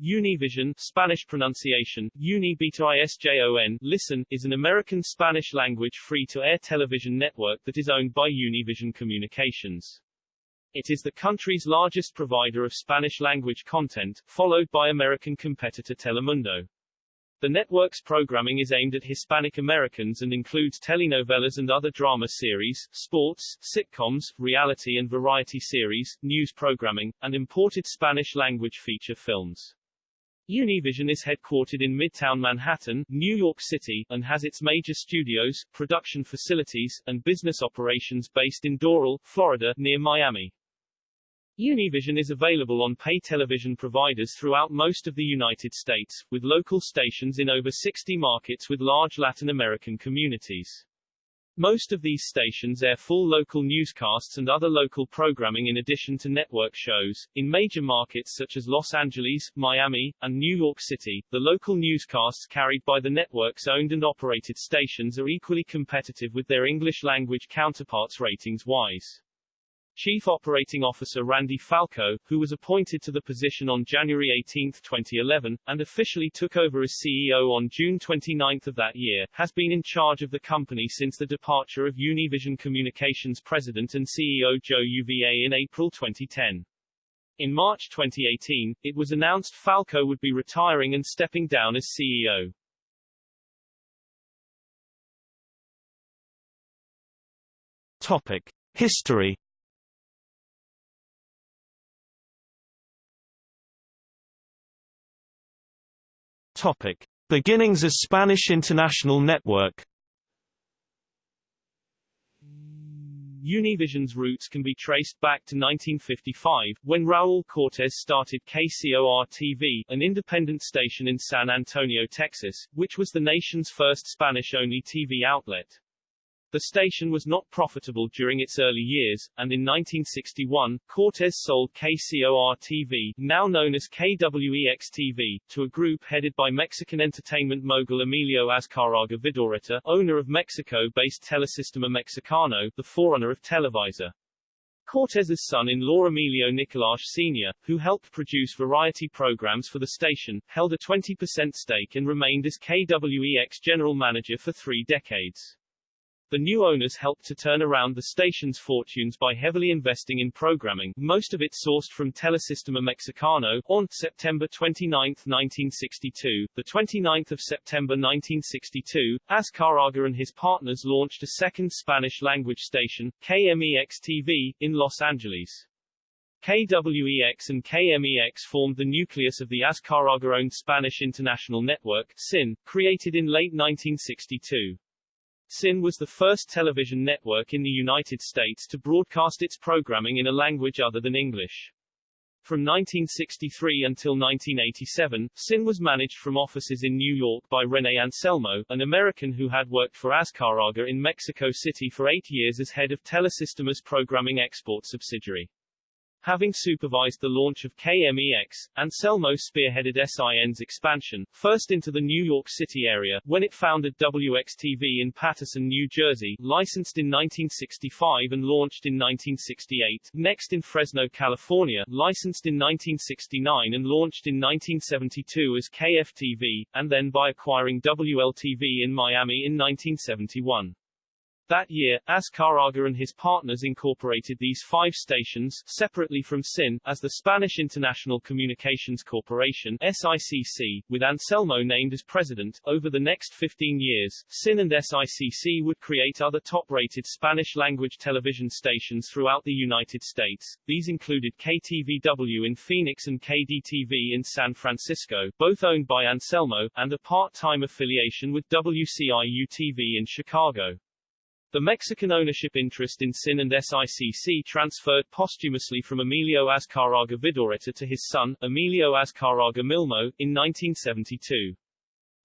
Univision Spanish pronunciation, Univision Listen, is an American Spanish-language free-to-air television network that is owned by Univision Communications. It is the country's largest provider of Spanish-language content, followed by American competitor Telemundo. The network's programming is aimed at Hispanic Americans and includes telenovelas and other drama series, sports, sitcoms, reality and variety series, news programming, and imported Spanish-language feature films. Univision is headquartered in Midtown Manhattan, New York City, and has its major studios, production facilities, and business operations based in Doral, Florida, near Miami. Univision is available on pay television providers throughout most of the United States, with local stations in over 60 markets with large Latin American communities. Most of these stations air full local newscasts and other local programming in addition to network shows. In major markets such as Los Angeles, Miami, and New York City, the local newscasts carried by the network's owned and operated stations are equally competitive with their English language counterparts ratings wise. Chief Operating Officer Randy Falco, who was appointed to the position on January 18, 2011, and officially took over as CEO on June 29 of that year, has been in charge of the company since the departure of Univision Communications President and CEO Joe Uva in April 2010. In March 2018, it was announced Falco would be retiring and stepping down as CEO. Topic. History Topic. Beginnings as Spanish International Network Univision's roots can be traced back to 1955, when Raul Cortez started KCOR-TV, an independent station in San Antonio, Texas, which was the nation's first Spanish-only TV outlet. The station was not profitable during its early years, and in 1961, Cortez sold KCOR-TV, now known as KWEX-TV, to a group headed by Mexican entertainment mogul Emilio Azcárraga Vidaurreta, owner of Mexico-based Telesistema Mexicano, the forerunner of Televisa. Cortez's son-in-law Emilio Nicolás Sr., who helped produce variety programs for the station, held a 20% stake and remained as KWEX general manager for three decades. The new owners helped to turn around the station's fortunes by heavily investing in programming, most of it sourced from Telesistema Mexicano. On September 29, 1962, the 29th of September 1962, Azcárraga and his partners launched a second Spanish-language station, KMEX-TV, in Los Angeles. KWEX and KMEX formed the nucleus of the Azcárraga-owned Spanish International Network, SIN, created in late 1962. SIN was the first television network in the United States to broadcast its programming in a language other than English. From 1963 until 1987, SIN was managed from offices in New York by Rene Anselmo, an American who had worked for Azcárraga in Mexico City for eight years as head of Telesistema's programming export subsidiary. Having supervised the launch of KMEX, Anselmo spearheaded SIN's expansion, first into the New York City area, when it founded WXTV in Paterson, New Jersey, licensed in 1965 and launched in 1968, next in Fresno, California, licensed in 1969 and launched in 1972 as KFTV, and then by acquiring WLTV in Miami in 1971. That year, Azcárraga and his partners incorporated these five stations, separately from SIN, as the Spanish International Communications Corporation SICC, with Anselmo named as president. Over the next 15 years, SIN and SICC would create other top-rated Spanish-language television stations throughout the United States. These included KTVW in Phoenix and KDTV in San Francisco, both owned by Anselmo, and a part-time affiliation with WCIU-TV in Chicago. The Mexican ownership interest in SIN and SICC transferred posthumously from Emilio Azcárraga Vidaurreta to his son, Emilio Azcárraga Milmo, in 1972.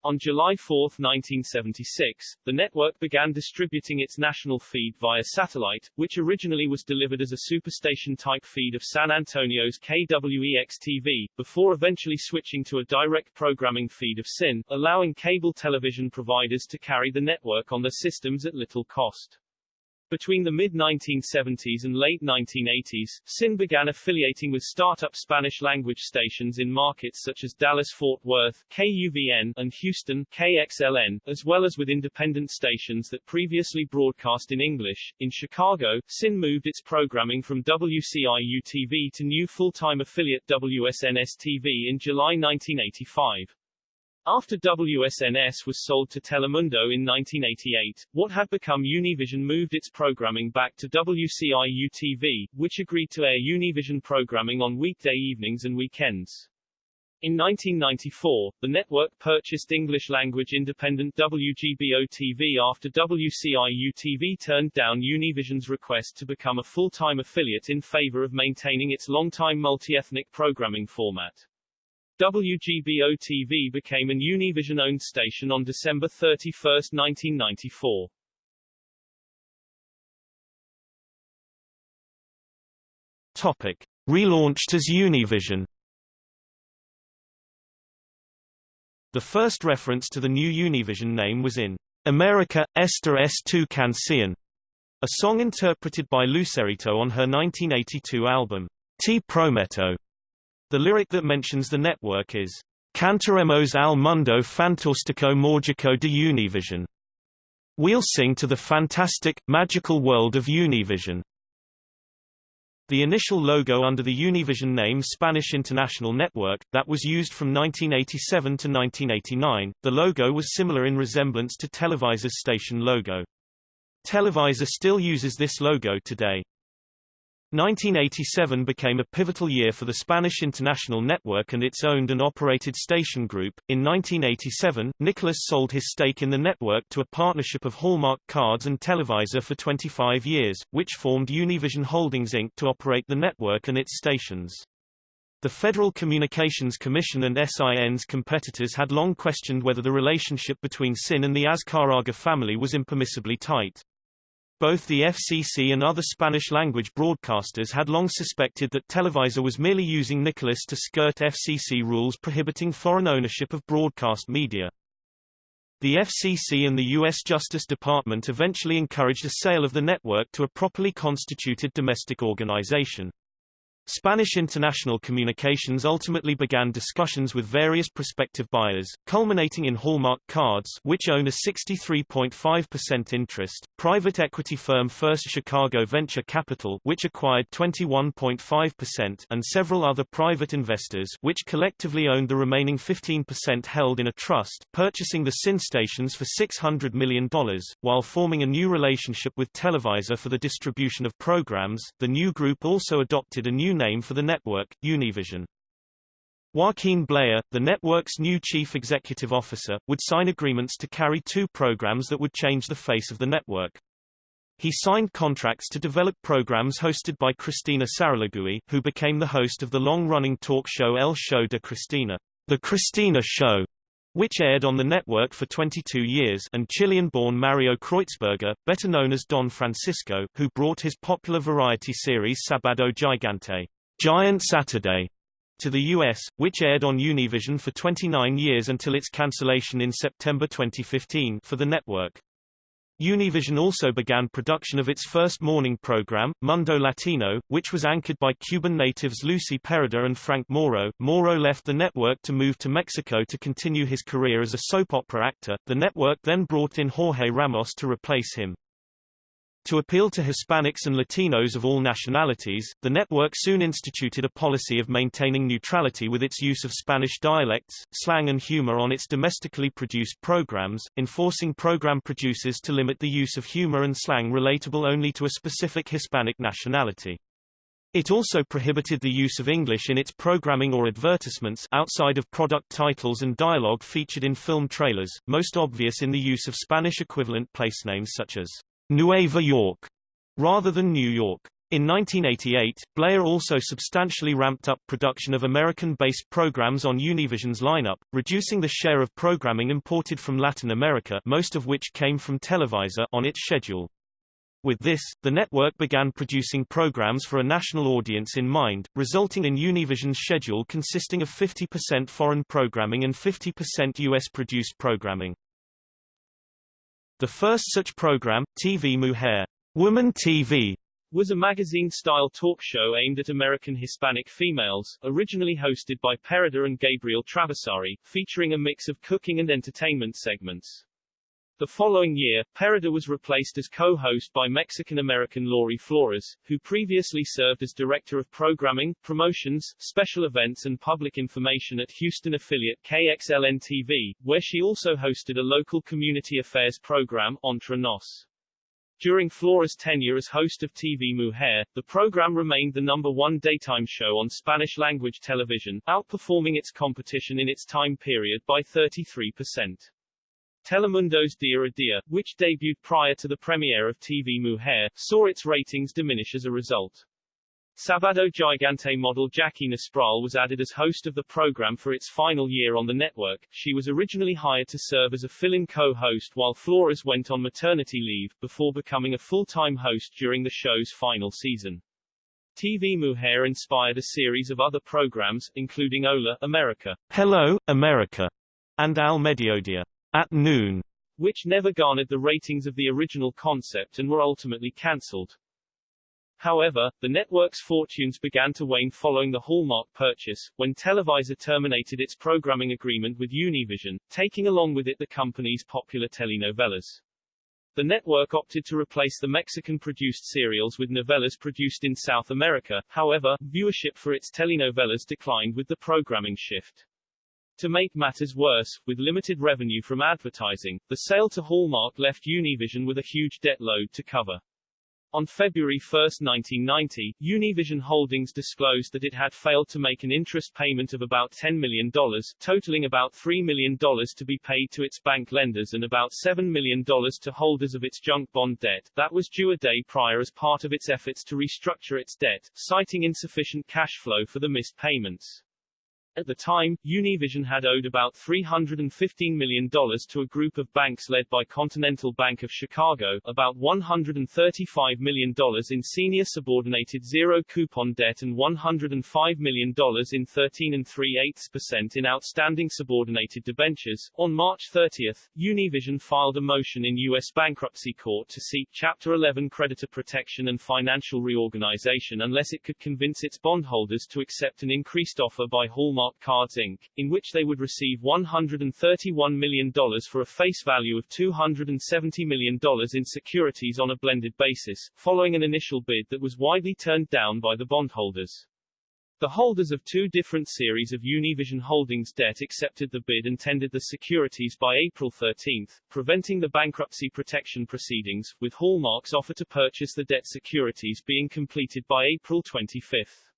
On July 4, 1976, the network began distributing its national feed via satellite, which originally was delivered as a superstation-type feed of San Antonio's KWEX-TV, before eventually switching to a direct programming feed of SIN, allowing cable television providers to carry the network on their systems at little cost. Between the mid-1970s and late 1980s, SIN began affiliating with startup Spanish-language stations in markets such as Dallas-Fort Worth KUVN, and Houston KXLN, as well as with independent stations that previously broadcast in English. In Chicago, SIN moved its programming from WCIU-TV to new full-time affiliate WSNS-TV in July 1985. After WSNS was sold to Telemundo in 1988, what had become Univision moved its programming back to WCIU-TV, which agreed to air Univision programming on weekday evenings and weekends. In 1994, the network purchased English-language independent WGBO-TV after WCIU-TV turned down Univision's request to become a full-time affiliate in favor of maintaining its long-time multi-ethnic programming format. WGBO-TV became an Univision-owned station on December 31, 1994. Topic. Relaunched as Univision The first reference to the new Univision name was in America, Esta es tu canción, a song interpreted by Lucerito on her 1982 album, Te Prometo. The lyric that mentions the network is, Cantaremos al mundo fantástico mágico de Univision. We'll sing to the fantastic, magical world of Univision. The initial logo under the Univision name Spanish International Network, that was used from 1987 to 1989, the logo was similar in resemblance to Televisa's station logo. Televisa still uses this logo today. 1987 became a pivotal year for the Spanish international network and its owned and operated station group. In 1987, Nicholas sold his stake in the network to a partnership of Hallmark Cards and Televisa for 25 years, which formed Univision Holdings Inc. to operate the network and its stations. The Federal Communications Commission and SIN's competitors had long questioned whether the relationship between SIN and the Azcárraga family was impermissibly tight. Both the FCC and other Spanish-language broadcasters had long suspected that Televisa was merely using Nicholas to skirt FCC rules prohibiting foreign ownership of broadcast media. The FCC and the U.S. Justice Department eventually encouraged a sale of the network to a properly constituted domestic organization. Spanish International Communications ultimately began discussions with various prospective buyers, culminating in Hallmark Cards which own a 63.5% interest, private equity firm First Chicago Venture Capital which acquired 21.5% and several other private investors which collectively owned the remaining 15% held in a trust, purchasing the SIN stations for $600 million, while forming a new relationship with Televisa for the distribution of programs. The new group also adopted a new name for the network, Univision. Joaquin Blaya, the network's new chief executive officer, would sign agreements to carry two programs that would change the face of the network. He signed contracts to develop programs hosted by Cristina Saralegui, who became the host of the long-running talk show El Show de Cristina, The Cristina Show, which aired on the network for 22 years and Chilean-born Mario Kreutzberger, better known as Don Francisco, who brought his popular variety series Sabado Gigante, Giant Saturday, to the U.S., which aired on Univision for 29 years until its cancellation in September 2015 for the network. Univision also began production of its first morning program, Mundo Latino, which was anchored by Cuban natives Lucy Pereda and Frank Moro. Moro left the network to move to Mexico to continue his career as a soap opera actor. The network then brought in Jorge Ramos to replace him. To appeal to Hispanics and Latinos of all nationalities, the network soon instituted a policy of maintaining neutrality with its use of Spanish dialects, slang and humor on its domestically produced programs, enforcing program producers to limit the use of humor and slang relatable only to a specific Hispanic nationality. It also prohibited the use of English in its programming or advertisements outside of product titles and dialogue featured in film trailers, most obvious in the use of Spanish equivalent placenames such as Nueva York, rather than New York. In 1988, Blaya also substantially ramped up production of American-based programs on Univision's lineup, reducing the share of programming imported from Latin America most of which came from Televisa on its schedule. With this, the network began producing programs for a national audience in mind, resulting in Univision's schedule consisting of 50% foreign programming and 50% U.S.-produced programming. The first such program, TV Mujer, Woman TV was a magazine-style talk show aimed at American Hispanic females, originally hosted by Pereda and Gabriel Traversari, featuring a mix of cooking and entertainment segments. The following year, Pereda was replaced as co-host by Mexican-American Laurie Flores, who previously served as Director of Programming, Promotions, Special Events and Public Information at Houston affiliate KXLN-TV, where she also hosted a local community affairs program, Entre Nos. During Flores' tenure as host of TV Mujer, the program remained the number one daytime show on Spanish-language television, outperforming its competition in its time period by 33%. Telemundo's Dia a Dia, which debuted prior to the premiere of TV Mujer, saw its ratings diminish as a result. Sabado Gigante model Jackie Nespral was added as host of the program for its final year on the network. She was originally hired to serve as a fill-in co-host while Flores went on maternity leave, before becoming a full-time host during the show's final season. TV Mujer inspired a series of other programs, including Hola, America, Hello, America, and Al Mediodía. At noon, which never garnered the ratings of the original concept and were ultimately cancelled. However, the network's fortunes began to wane following the Hallmark purchase, when Televisa terminated its programming agreement with Univision, taking along with it the company's popular telenovelas. The network opted to replace the Mexican-produced serials with novellas produced in South America, however, viewership for its telenovelas declined with the programming shift. To make matters worse, with limited revenue from advertising, the sale to Hallmark left Univision with a huge debt load to cover. On February 1, 1990, Univision Holdings disclosed that it had failed to make an interest payment of about $10 million, totaling about $3 million to be paid to its bank lenders and about $7 million to holders of its junk bond debt, that was due a day prior as part of its efforts to restructure its debt, citing insufficient cash flow for the missed payments. At the time, Univision had owed about $315 million to a group of banks led by Continental Bank of Chicago, about $135 million in senior subordinated zero-coupon debt and $105 million in 13 and 3 percent in outstanding subordinated debentures. On March 30, Univision filed a motion in U.S. bankruptcy court to seek Chapter 11 creditor protection and financial reorganization unless it could convince its bondholders to accept an increased offer by Hallmark Hallmark Cards Inc., in which they would receive $131 million for a face value of $270 million in securities on a blended basis, following an initial bid that was widely turned down by the bondholders. The holders of two different series of Univision Holdings debt accepted the bid and tendered the securities by April 13, preventing the bankruptcy protection proceedings, with Hallmark's offer to purchase the debt securities being completed by April 25.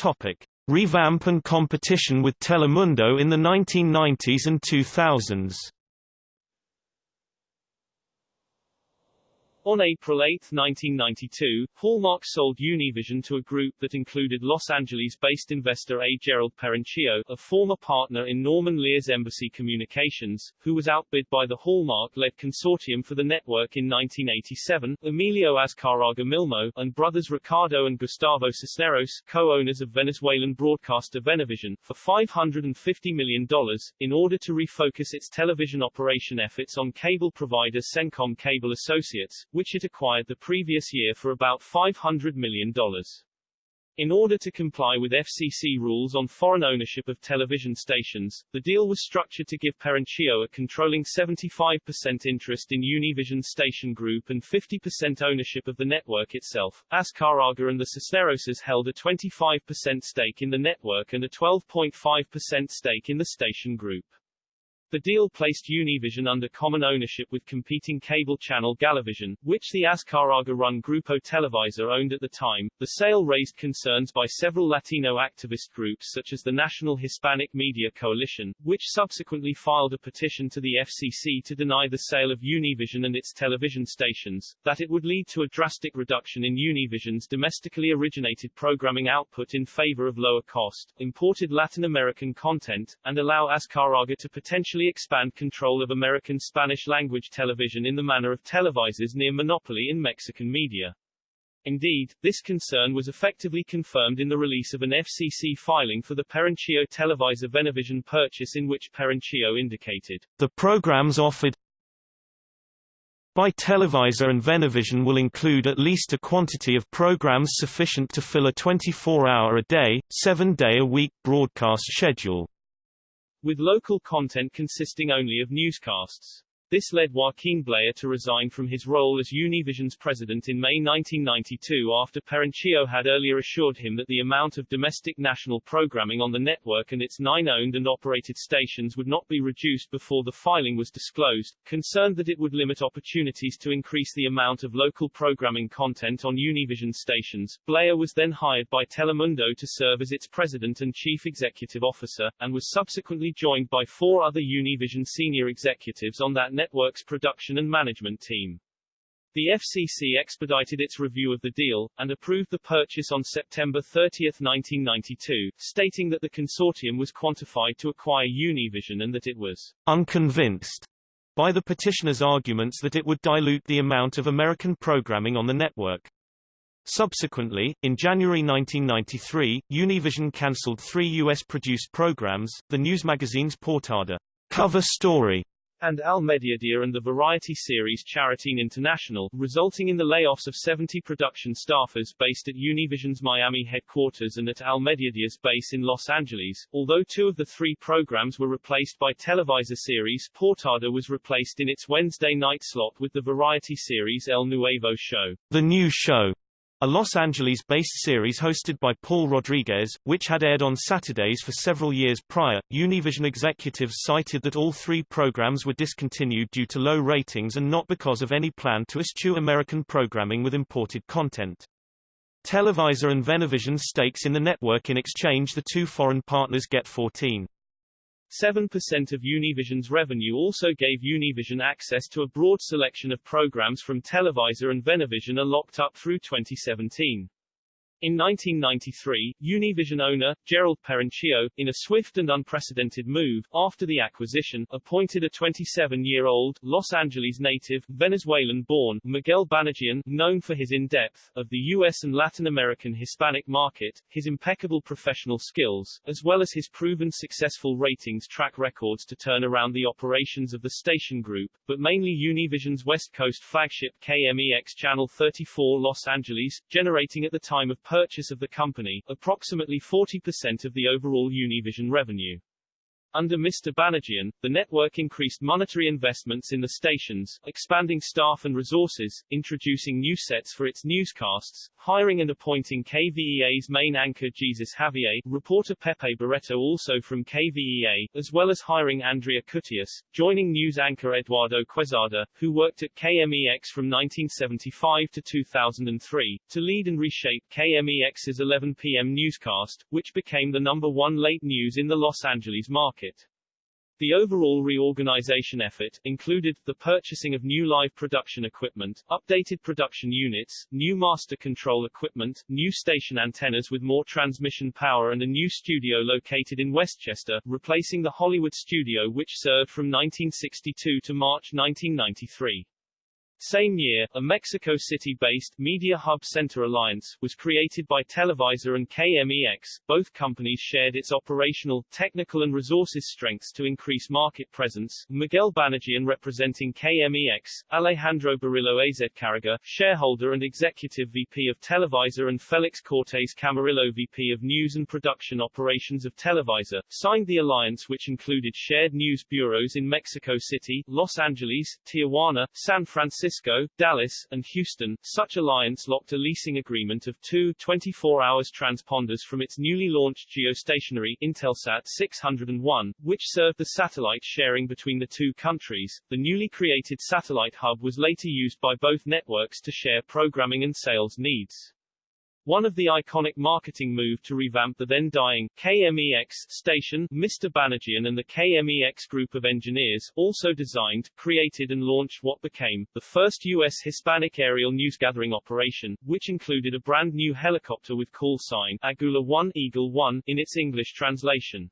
Topic: Revamp and competition with Telemundo in the 1990s and 2000s. On April 8, 1992, Hallmark sold Univision to a group that included Los Angeles-based investor A. Gerald Perenchio, a former partner in Norman Lear's Embassy Communications, who was outbid by the Hallmark-led consortium for the network in 1987, Emilio Azcárraga Milmo, and brothers Ricardo and Gustavo Cisneros, co-owners of Venezuelan broadcaster Venevision, for $550 million, in order to refocus its television operation efforts on cable provider Cencom Cable Associates, which it acquired the previous year for about $500 million. In order to comply with FCC rules on foreign ownership of television stations, the deal was structured to give Perenchio a controlling 75% interest in Univision Station Group and 50% ownership of the network itself. Azcárraga and the Cisneroses held a 25% stake in the network and a 12.5% stake in the station group. The deal placed Univision under common ownership with competing cable channel Galavision, which the Azcárraga-run Grupo Televisa owned at the time. The sale raised concerns by several Latino activist groups such as the National Hispanic Media Coalition, which subsequently filed a petition to the FCC to deny the sale of Univision and its television stations, that it would lead to a drastic reduction in Univision's domestically originated programming output in favor of lower cost, imported Latin American content, and allow Azcárraga to potentially expand control of American Spanish-language television in the manner of Televisa's near monopoly in Mexican media. Indeed, this concern was effectively confirmed in the release of an FCC filing for the Perenchio Televisa Venevision purchase in which Perenchio indicated, The programs offered by Televisa and Venevision will include at least a quantity of programs sufficient to fill a 24-hour-a-day, 7-day-a-week broadcast schedule. With local content consisting only of newscasts. This led Joaquin Blaya to resign from his role as Univision's president in May 1992 after Perenchio had earlier assured him that the amount of domestic national programming on the network and its nine owned and operated stations would not be reduced before the filing was disclosed, concerned that it would limit opportunities to increase the amount of local programming content on Univision stations. Blaya was then hired by Telemundo to serve as its president and chief executive officer, and was subsequently joined by four other Univision senior executives on that network's production and management team. The FCC expedited its review of the deal, and approved the purchase on September 30, 1992, stating that the consortium was quantified to acquire Univision and that it was unconvinced by the petitioner's arguments that it would dilute the amount of American programming on the network. Subsequently, in January 1993, Univision cancelled three U.S.-produced programs, the news magazines Portada cover story and Al Mediodía and the variety series Charitín International, resulting in the layoffs of 70 production staffers based at Univision's Miami headquarters and at Al Mediodía's base in Los Angeles. Although two of the three programs were replaced by Televisa series, Portada was replaced in its Wednesday night slot with the variety series El Nuevo Show. The New Show, a Los Angeles-based series hosted by Paul Rodriguez, which had aired on Saturdays for several years prior. Univision executives cited that all three programs were discontinued due to low ratings and not because of any plan to eschew American programming with imported content. Televisa and Venevision's stakes in the network in exchange the two foreign partners get 14. 7% of Univision's revenue also gave Univision access to a broad selection of programs from Televisa and Venevision are locked up through 2017. In 1993, Univision owner, Gerald Perenchio, in a swift and unprecedented move, after the acquisition, appointed a 27-year-old, Los Angeles native, Venezuelan-born, Miguel Banajian, known for his in-depth, of the U.S. and Latin American Hispanic market, his impeccable professional skills, as well as his proven successful ratings track records to turn around the operations of the station group, but mainly Univision's West Coast flagship KMEX Channel 34 Los Angeles, generating at the time of purchase of the company, approximately 40% of the overall Univision revenue. Under Mr. Banajian, the network increased monetary investments in the stations, expanding staff and resources, introducing new sets for its newscasts, hiring and appointing KVEA's main anchor Jesus Javier, reporter Pepe Barreto also from KVEA, as well as hiring Andrea Cutias, joining news anchor Eduardo Quezada, who worked at KMEX from 1975 to 2003, to lead and reshape KMEX's 11 p.m. newscast, which became the number one late news in the Los Angeles market. The overall reorganization effort included the purchasing of new live production equipment, updated production units, new master control equipment, new station antennas with more transmission power and a new studio located in Westchester, replacing the Hollywood studio which served from 1962 to March 1993. Same year, a Mexico City-based Media Hub Center Alliance was created by Televisa and KMEX. Both companies shared its operational, technical and resources strengths to increase market presence. Miguel Banajian representing KMEX, Alejandro Burillo Azcárraga, shareholder and executive VP of Televisa and Felix Cortes Camarillo VP of News and Production Operations of Televisa, signed the alliance which included shared news bureaus in Mexico City, Los Angeles, Tijuana, San Francisco Francisco, Dallas, and Houston. Such alliance locked a leasing agreement of two 24 hours transponders from its newly launched geostationary Intelsat 601, which served the satellite sharing between the two countries. The newly created satellite hub was later used by both networks to share programming and sales needs. One of the iconic marketing move to revamp the then dying KMEX station, Mr. Banajian and the KMEX group of engineers, also designed, created and launched what became the first U.S. Hispanic aerial newsgathering operation, which included a brand new helicopter with call sign Agula 1 Eagle 1 in its English translation.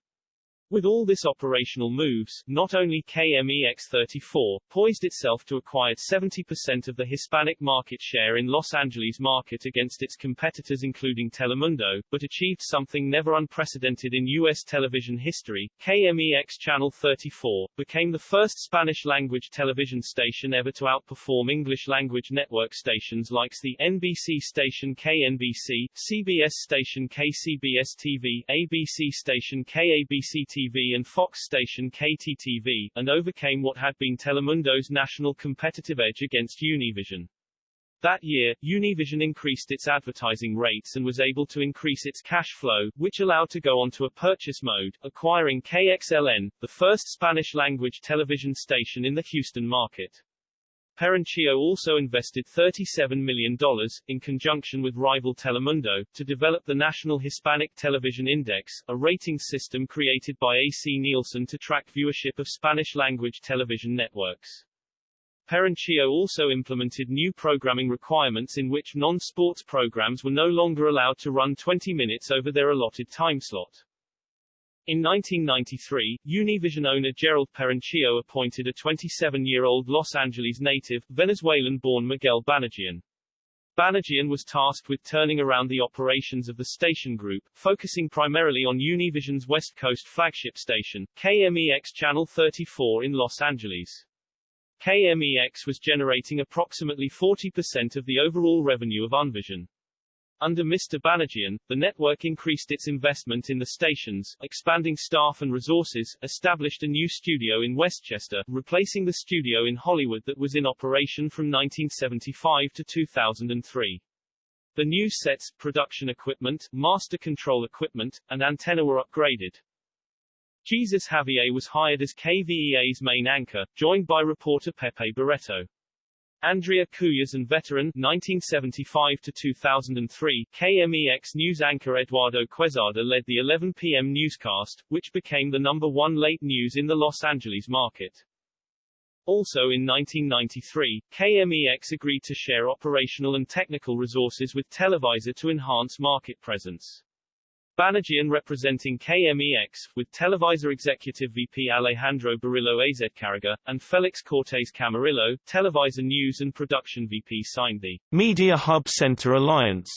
With all this operational moves, not only KMEX34 poised itself to acquire 70% of the Hispanic market share in Los Angeles market against its competitors including Telemundo, but achieved something never unprecedented in U.S. television history. KMEX Channel 34 became the first Spanish-language television station ever to outperform English-language network stations like the NBC station KNBC, CBS station KCBS-TV, ABC station KABC TV and Fox station KTTV, and overcame what had been Telemundo's national competitive edge against Univision. That year, Univision increased its advertising rates and was able to increase its cash flow, which allowed to go onto a purchase mode, acquiring KXLN, the first Spanish-language television station in the Houston market. Perenchio also invested $37 million, in conjunction with rival Telemundo, to develop the National Hispanic Television Index, a rating system created by AC Nielsen to track viewership of Spanish-language television networks. Perenchio also implemented new programming requirements in which non-sports programs were no longer allowed to run 20 minutes over their allotted time slot. In 1993, Univision owner Gerald Perenchio appointed a 27-year-old Los Angeles native, Venezuelan-born Miguel Banajian. Banajian was tasked with turning around the operations of the station group, focusing primarily on Univision's West Coast flagship station, KMEX Channel 34 in Los Angeles. KMEX was generating approximately 40% of the overall revenue of Univision. Under Mr. Banajian, the network increased its investment in the stations, expanding staff and resources, established a new studio in Westchester, replacing the studio in Hollywood that was in operation from 1975 to 2003. The new sets, production equipment, master control equipment, and antenna were upgraded. Jesus Javier was hired as KVEA's main anchor, joined by reporter Pepe Barreto. Andrea Cuyas and veteran 1975 to 2003 KMEX news anchor Eduardo Quezada led the 11 p.m. newscast, which became the number one late news in the Los Angeles market. Also in 1993, KMEX agreed to share operational and technical resources with Televisa to enhance market presence. Banajian representing KMEX, with Televisa Executive VP Alejandro Burillo Azcárraga, and Felix Cortés Camarillo, Televisa News and Production VP signed the Media Hub Center Alliance,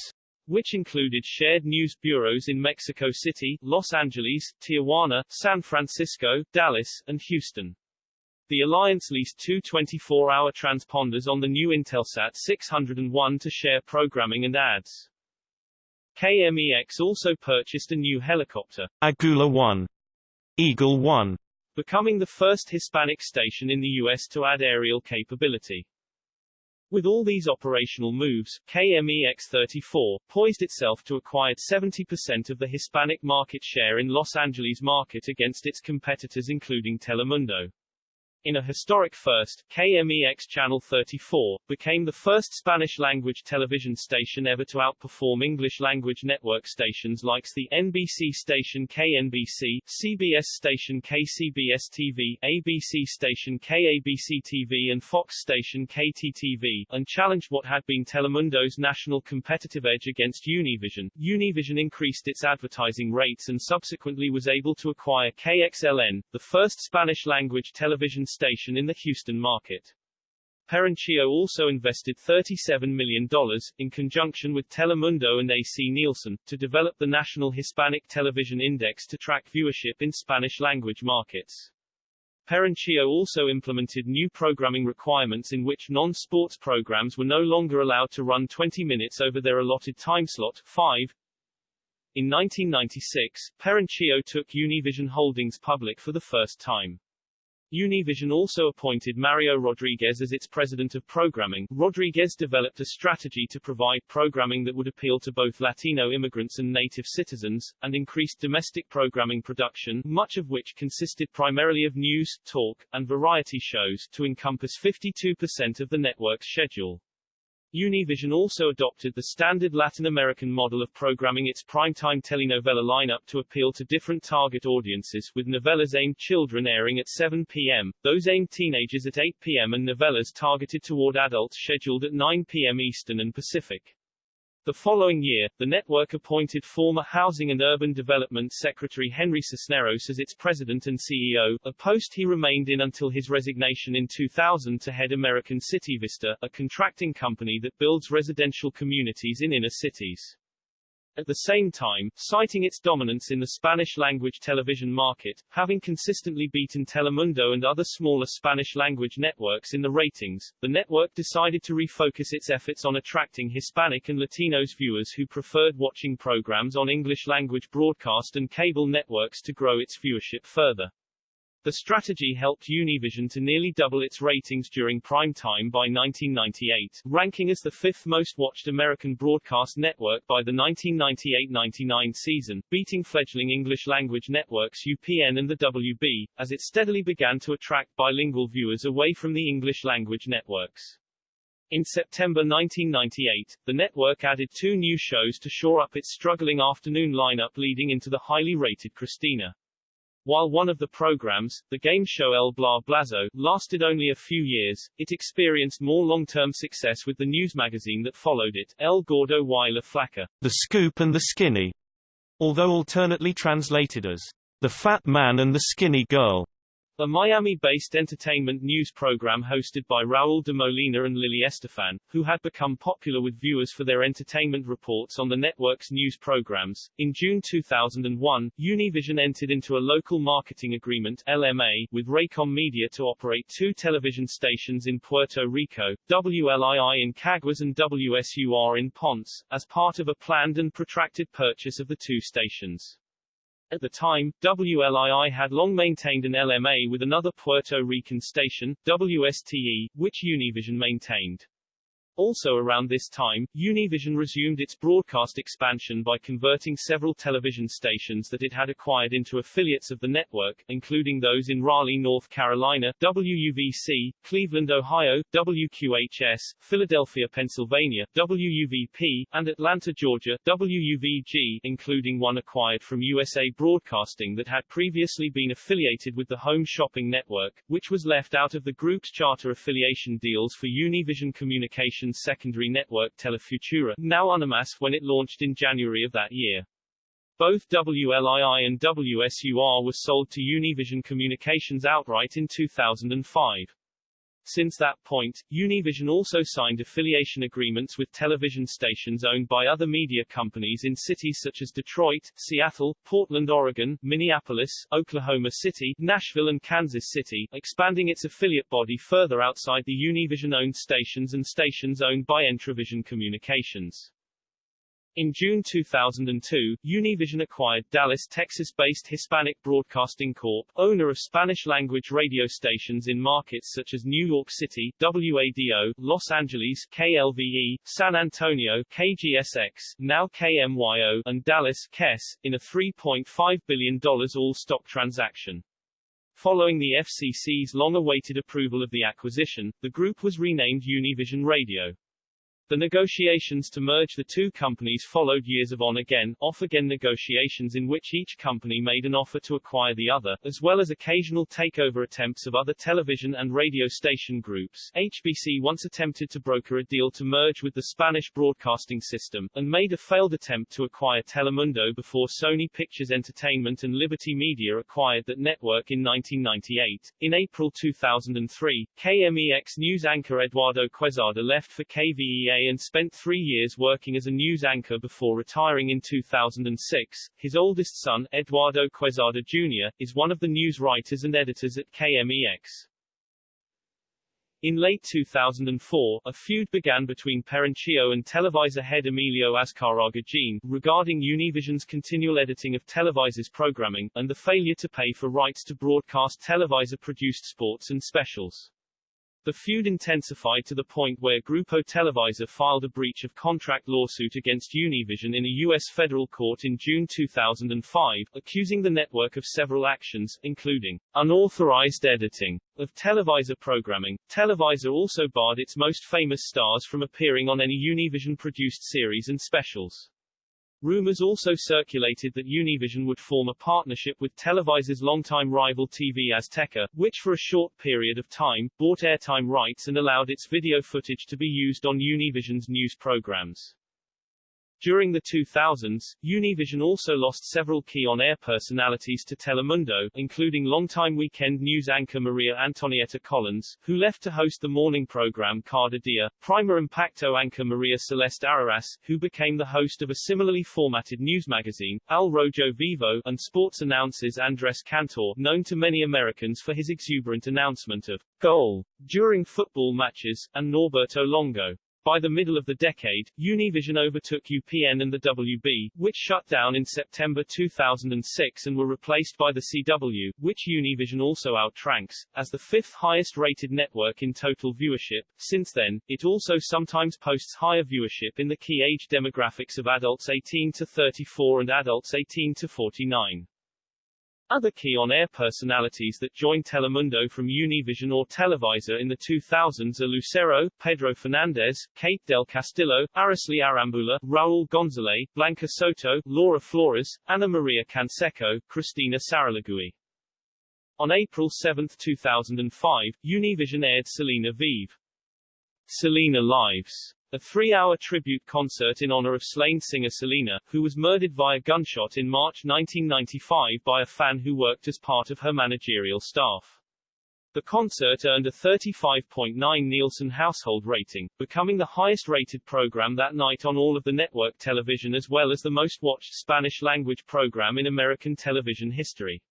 which included shared news bureaus in Mexico City, Los Angeles, Tijuana, San Francisco, Dallas, and Houston. The alliance leased two 24-hour transponders on the new Intelsat 601 to share programming and ads. KMEX also purchased a new helicopter, Agula 1, Eagle 1, becoming the first Hispanic station in the U.S. to add aerial capability. With all these operational moves, KMEX34 poised itself to acquire 70% of the Hispanic market share in Los Angeles market against its competitors including Telemundo. In a historic first, KMEX Channel 34 became the first Spanish-language television station ever to outperform English-language network stations like the NBC station KNBC, CBS station KCBS-TV, ABC station KABC-TV and Fox station KTTV, and challenged what had been Telemundo's national competitive edge against Univision. Univision increased its advertising rates and subsequently was able to acquire KXLN, the first Spanish-language television station in the Houston market. Perenchio also invested $37 million, in conjunction with Telemundo and AC Nielsen, to develop the National Hispanic Television Index to track viewership in Spanish-language markets. Perenchio also implemented new programming requirements in which non-sports programs were no longer allowed to run 20 minutes over their allotted timeslot, 5. In 1996, Perenchio took Univision Holdings public for the first time. Univision also appointed Mario Rodriguez as its president of programming. Rodriguez developed a strategy to provide programming that would appeal to both Latino immigrants and native citizens, and increased domestic programming production, much of which consisted primarily of news, talk, and variety shows, to encompass 52% of the network's schedule. Univision also adopted the standard Latin American model of programming its primetime telenovela lineup to appeal to different target audiences, with novellas aimed children airing at 7 p.m., those aimed teenagers at 8 p.m. and novellas targeted toward adults scheduled at 9 p.m. Eastern and Pacific. The following year, the network appointed former Housing and Urban Development Secretary Henry Cisneros as its president and CEO, a post he remained in until his resignation in 2000 to head American City Vista, a contracting company that builds residential communities in inner cities. At the same time, citing its dominance in the Spanish-language television market, having consistently beaten Telemundo and other smaller Spanish-language networks in the ratings, the network decided to refocus its efforts on attracting Hispanic and Latinos viewers who preferred watching programs on English-language broadcast and cable networks to grow its viewership further. The strategy helped Univision to nearly double its ratings during prime time by 1998, ranking as the fifth most watched American broadcast network by the 1998-99 season, beating fledgling English-language networks UPN and the WB, as it steadily began to attract bilingual viewers away from the English-language networks. In September 1998, the network added two new shows to shore up its struggling afternoon lineup leading into the highly rated Cristina. While one of the programs, the game show El Bla Blazo, lasted only a few years, it experienced more long-term success with the news magazine that followed it, El Gordo y la Flaca, The Scoop and the Skinny, although alternately translated as The Fat Man and the Skinny Girl. A Miami-based entertainment news program hosted by Raul de Molina and Lily Estefan, who had become popular with viewers for their entertainment reports on the network's news programs. In June 2001, Univision entered into a local marketing agreement LMA with Raycom Media to operate two television stations in Puerto Rico, WLII in Caguas and WSUR in Ponce, as part of a planned and protracted purchase of the two stations. At the time, WLII had long maintained an LMA with another Puerto Rican station, WSTE, which Univision maintained. Also around this time, Univision resumed its broadcast expansion by converting several television stations that it had acquired into affiliates of the network, including those in Raleigh, North Carolina, WUVC, Cleveland, Ohio, WQHS, Philadelphia, Pennsylvania, WUVP, and Atlanta, Georgia, WUVG, including one acquired from USA Broadcasting that had previously been affiliated with the Home Shopping Network, which was left out of the group's charter affiliation deals for Univision Communications secondary network Telefutura, now Unimas when it launched in January of that year. Both WLII and WSUR were sold to Univision Communications outright in 2005. Since that point, Univision also signed affiliation agreements with television stations owned by other media companies in cities such as Detroit, Seattle, Portland, Oregon, Minneapolis, Oklahoma City, Nashville and Kansas City, expanding its affiliate body further outside the Univision-owned stations and stations owned by Entravision Communications. In June 2002, Univision acquired Dallas, Texas-based Hispanic Broadcasting Corp., owner of Spanish-language radio stations in markets such as New York City, WADO, Los Angeles, KLVE, San Antonio, KGSX, now KMYO, and Dallas, KES, in a $3.5 billion all-stock transaction. Following the FCC's long-awaited approval of the acquisition, the group was renamed Univision Radio. The negotiations to merge the two companies followed years of on-again, off-again negotiations in which each company made an offer to acquire the other, as well as occasional takeover attempts of other television and radio station groups. HBC once attempted to broker a deal to merge with the Spanish broadcasting system, and made a failed attempt to acquire Telemundo before Sony Pictures Entertainment and Liberty Media acquired that network in 1998. In April 2003, KMEX news anchor Eduardo Quesada left for KVEA and spent three years working as a news anchor before retiring in 2006. His oldest son, Eduardo Quesada Jr., is one of the news writers and editors at KMEX. In late 2004, a feud began between Perenchio and Televisa head Emilio Azcárraga Jean, regarding Univision's continual editing of Televisa's programming, and the failure to pay for rights to broadcast Televisa-produced sports and specials. The feud intensified to the point where Grupo Televisa filed a breach of contract lawsuit against Univision in a U.S. federal court in June 2005, accusing the network of several actions, including unauthorized editing of Televisa programming. Televisa also barred its most famous stars from appearing on any Univision-produced series and specials. Rumors also circulated that Univision would form a partnership with Televisa's longtime rival TV Azteca, which for a short period of time, bought airtime rights and allowed its video footage to be used on Univision's news programs. During the 2000s, Univision also lost several key on-air personalities to Telemundo, including longtime weekend news anchor Maria Antonieta Collins, who left to host the morning program Cada Dia, Primer Impacto anchor Maria Celeste Arrarás, who became the host of a similarly formatted news magazine, Al Rojo Vivo, and sports announces Andres Cantor, known to many Americans for his exuberant announcement of goal during football matches, and Norberto Longo. By the middle of the decade, Univision overtook UPN and the WB, which shut down in September 2006 and were replaced by the CW, which Univision also outranks, as the fifth highest rated network in total viewership. Since then, it also sometimes posts higher viewership in the key age demographics of adults 18 to 34 and adults 18 to 49. Other key on-air personalities that joined Telemundo from Univision or Televisa in the 2000s are Lucero, Pedro Fernandez, Kate Del Castillo, Araceli Arambula, Raul Gonzalez, Blanca Soto, Laura Flores, Ana Maria Canseco, Cristina Saralegui. On April 7, 2005, Univision aired Selena Vive. Selena Lives a three-hour tribute concert in honor of slain singer Selena, who was murdered via gunshot in March 1995 by a fan who worked as part of her managerial staff. The concert earned a 35.9 Nielsen household rating, becoming the highest-rated program that night on all of the network television as well as the most-watched Spanish-language program in American television history.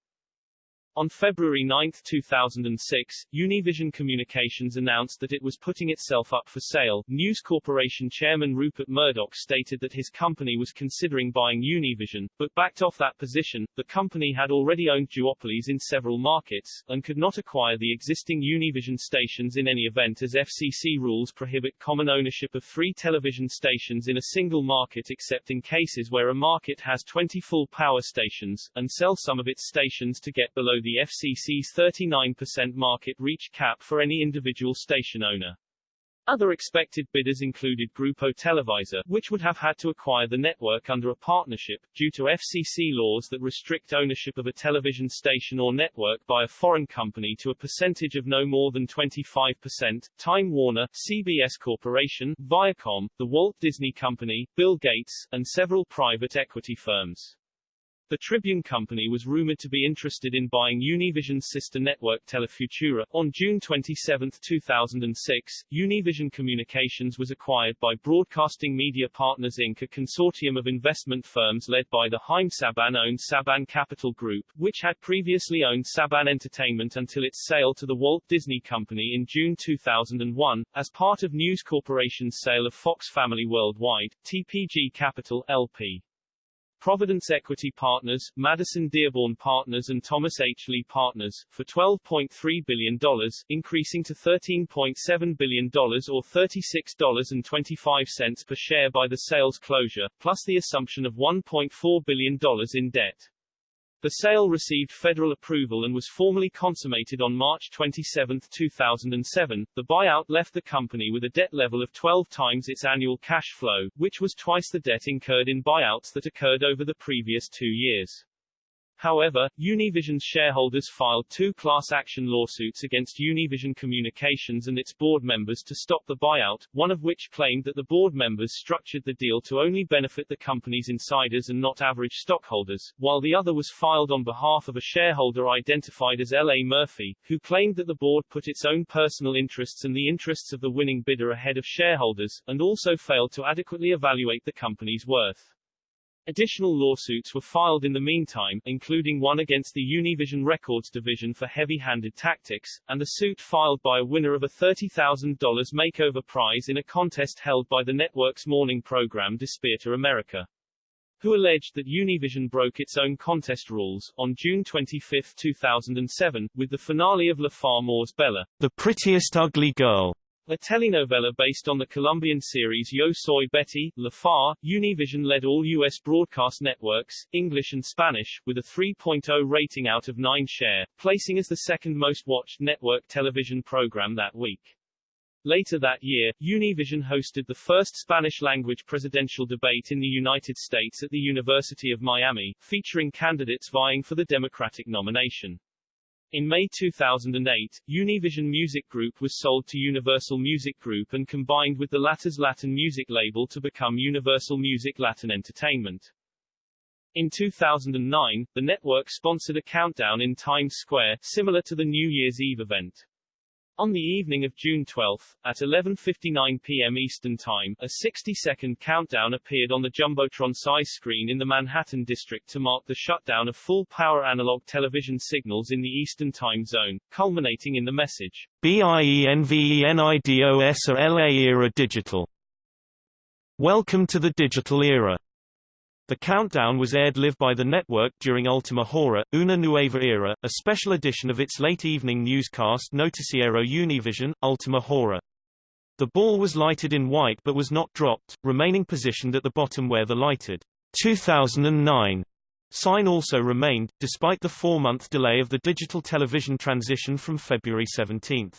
On February 9, 2006, Univision Communications announced that it was putting itself up for sale. News Corporation chairman Rupert Murdoch stated that his company was considering buying Univision, but backed off that position. The company had already owned duopolies in several markets, and could not acquire the existing Univision stations in any event as FCC rules prohibit common ownership of three television stations in a single market except in cases where a market has 20 full power stations, and sell some of its stations to get below the FCC's 39% market reach cap for any individual station owner. Other expected bidders included Grupo Televisa, which would have had to acquire the network under a partnership, due to FCC laws that restrict ownership of a television station or network by a foreign company to a percentage of no more than 25%, Time Warner, CBS Corporation, Viacom, the Walt Disney Company, Bill Gates, and several private equity firms. The Tribune Company was rumored to be interested in buying Univision's sister network Telefutura. On June 27, 2006, Univision Communications was acquired by Broadcasting Media Partners Inc., a consortium of investment firms led by the Haim Saban-owned Saban Capital Group, which had previously owned Saban Entertainment until its sale to the Walt Disney Company in June 2001, as part of News Corporation's sale of Fox Family Worldwide, TPG Capital, LP. Providence Equity Partners, Madison Dearborn Partners and Thomas H. Lee Partners, for $12.3 billion, increasing to $13.7 billion or $36.25 per share by the sales closure, plus the assumption of $1.4 billion in debt. The sale received federal approval and was formally consummated on March 27, 2007. The buyout left the company with a debt level of 12 times its annual cash flow, which was twice the debt incurred in buyouts that occurred over the previous two years. However, Univision's shareholders filed two class action lawsuits against Univision Communications and its board members to stop the buyout, one of which claimed that the board members structured the deal to only benefit the company's insiders and not average stockholders, while the other was filed on behalf of a shareholder identified as L.A. Murphy, who claimed that the board put its own personal interests and the interests of the winning bidder ahead of shareholders, and also failed to adequately evaluate the company's worth. Additional lawsuits were filed in the meantime, including one against the Univision Records division for heavy-handed tactics, and a suit filed by a winner of a $30,000 makeover prize in a contest held by the network's morning program Despierta America who alleged that Univision broke its own contest rules, on June 25, 2007, with the finale of La Far Bella, the prettiest ugly girl, a telenovela based on the Colombian series Yo Soy Betty, La Fea, Univision led all U.S. broadcast networks, English and Spanish, with a 3.0 rating out of 9 share, placing as the second most watched network television program that week. Later that year, Univision hosted the first Spanish-language presidential debate in the United States at the University of Miami, featuring candidates vying for the Democratic nomination. In May 2008, Univision Music Group was sold to Universal Music Group and combined with the latter's Latin music label to become Universal Music Latin Entertainment. In 2009, the network sponsored a countdown in Times Square, similar to the New Year's Eve event. On the evening of June 12, at 11.59 p.m. Eastern Time, a 60-second countdown appeared on the Jumbotron-size screen in the Manhattan district to mark the shutdown of full-power analog television signals in the Eastern Time Zone, culminating in the message, BIENVENIDOS LA Era Digital. Welcome to the digital era. The countdown was aired live by the network during Ultima Hora, Una Nueva Era, a special edition of its late-evening newscast Noticiero Univision, Ultima Hora. The ball was lighted in white but was not dropped, remaining positioned at the bottom where the lighted 2009 sign also remained, despite the four-month delay of the digital television transition from February 17.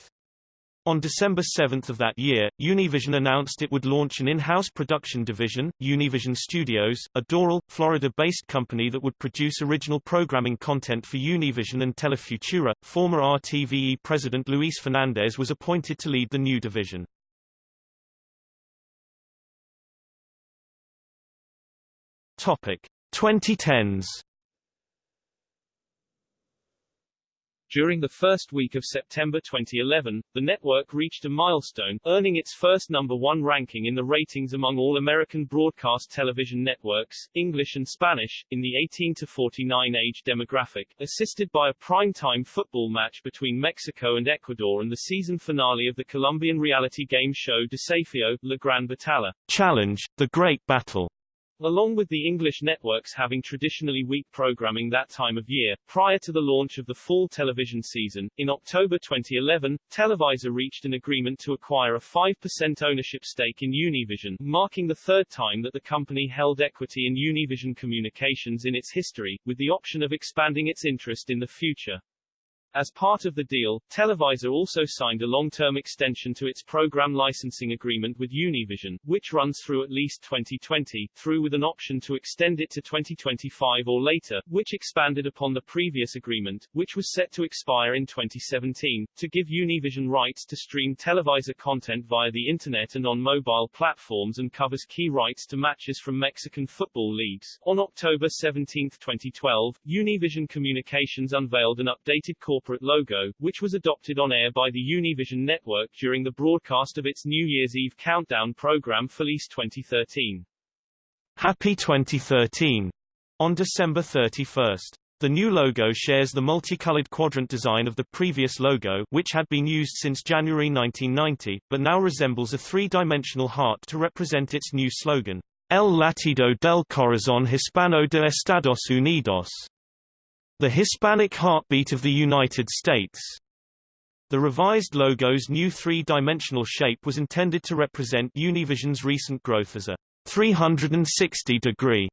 On December 7 of that year, Univision announced it would launch an in-house production division, Univision Studios, a Doral, Florida-based company that would produce original programming content for Univision and Telefutura. Former RTVE president Luis Fernandez was appointed to lead the new division. Topic: 2010s. During the first week of September 2011, the network reached a milestone, earning its first number one ranking in the ratings among all American broadcast television networks, English and Spanish, in the 18 to 49 age demographic, assisted by a prime-time football match between Mexico and Ecuador and the season finale of the Colombian reality game show Desafío, La Gran Batalla. Challenge, The Great Battle. Along with the English networks having traditionally weak programming that time of year, prior to the launch of the fall television season, in October 2011, Televisa reached an agreement to acquire a 5% ownership stake in Univision, marking the third time that the company held equity in Univision Communications in its history, with the option of expanding its interest in the future. As part of the deal, Televisa also signed a long-term extension to its program licensing agreement with Univision, which runs through at least 2020, through with an option to extend it to 2025 or later, which expanded upon the previous agreement, which was set to expire in 2017, to give Univision rights to stream Televisa content via the Internet and on mobile platforms and covers key rights to matches from Mexican football leagues. On October 17, 2012, Univision Communications unveiled an updated corporate corporate logo, which was adopted on air by the Univision network during the broadcast of its New Year's Eve countdown program Feliz 2013. Happy 2013. On December 31. The new logo shares the multicolored quadrant design of the previous logo which had been used since January 1990, but now resembles a three-dimensional heart to represent its new slogan, El latido del corazón hispano de Estados Unidos. The Hispanic Heartbeat of the United States. The revised logo's new three-dimensional shape was intended to represent Univision's recent growth as a 360-degree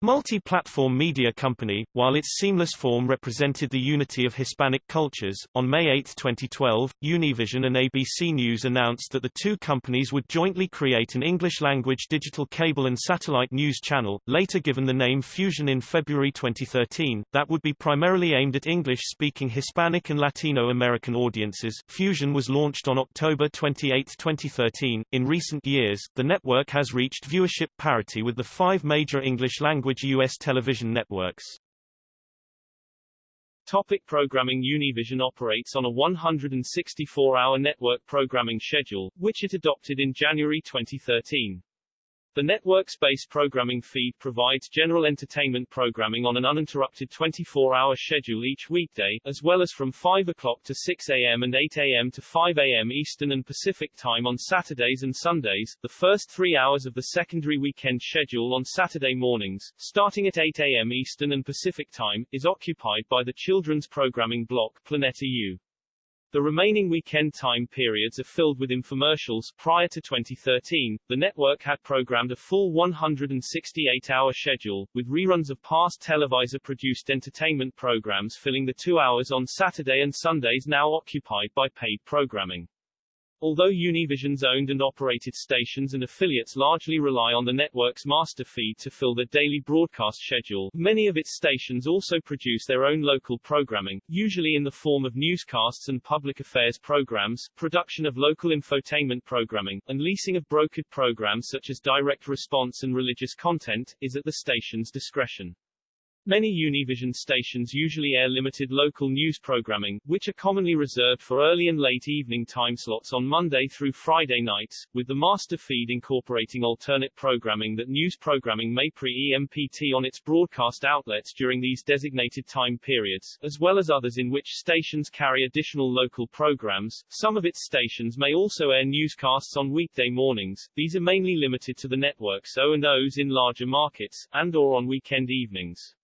Multi-platform media company, while its seamless form represented the unity of Hispanic cultures, on May 8, 2012, Univision and ABC News announced that the two companies would jointly create an English-language digital cable and satellite news channel, later given the name Fusion in February 2013, that would be primarily aimed at English-speaking Hispanic and Latino American audiences. Fusion was launched on October 28, 2013. In recent years, the network has reached viewership parity with the five major English-language language U.S. television networks. Topic programming Univision operates on a 164-hour network programming schedule, which it adopted in January 2013. The network's base programming feed provides general entertainment programming on an uninterrupted 24-hour schedule each weekday, as well as from 5 o'clock to 6 a.m. and 8 a.m. to 5 a.m. Eastern and Pacific Time on Saturdays and Sundays. The first three hours of the secondary weekend schedule on Saturday mornings, starting at 8 a.m. Eastern and Pacific Time, is occupied by the children's programming block Planeta U. The remaining weekend time periods are filled with infomercials. Prior to 2013, the network had programmed a full 168-hour schedule, with reruns of past Televisa-produced entertainment programs filling the two hours on Saturday and Sundays now occupied by paid programming. Although Univision's owned and operated stations and affiliates largely rely on the network's master feed to fill their daily broadcast schedule, many of its stations also produce their own local programming, usually in the form of newscasts and public affairs programs, production of local infotainment programming, and leasing of brokered programs such as direct response and religious content, is at the station's discretion. Many Univision stations usually air limited local news programming, which are commonly reserved for early and late evening time slots on Monday through Friday nights, with the master feed incorporating alternate programming that news programming may pre-EMPT on its broadcast outlets during these designated time periods, as well as others in which stations carry additional local programs. Some of its stations may also air newscasts on weekday mornings. These are mainly limited to the network's O&Os in larger markets, and or on weekend evenings.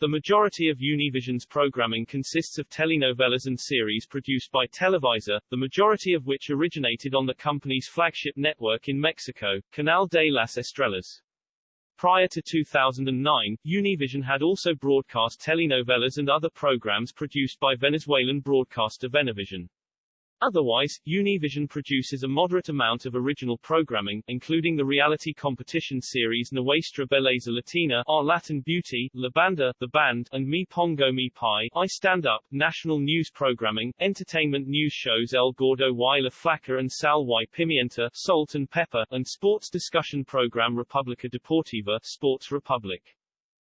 The majority of Univision's programming consists of telenovelas and series produced by Televisa, the majority of which originated on the company's flagship network in Mexico, Canal de las Estrellas. Prior to 2009, Univision had also broadcast telenovelas and other programs produced by Venezuelan broadcaster Venevision. Otherwise, Univision produces a moderate amount of original programming, including the reality competition series Nuestra Belleza Latina, Our Latin Beauty, La Banda, The Band, and Me Pongo Mi Pie, I Stand Up, national news programming, entertainment news shows El Gordo y la Flaca and Sal y Pimienta, Salt and Pepper, and sports discussion program Republica Deportiva, Sports Republic.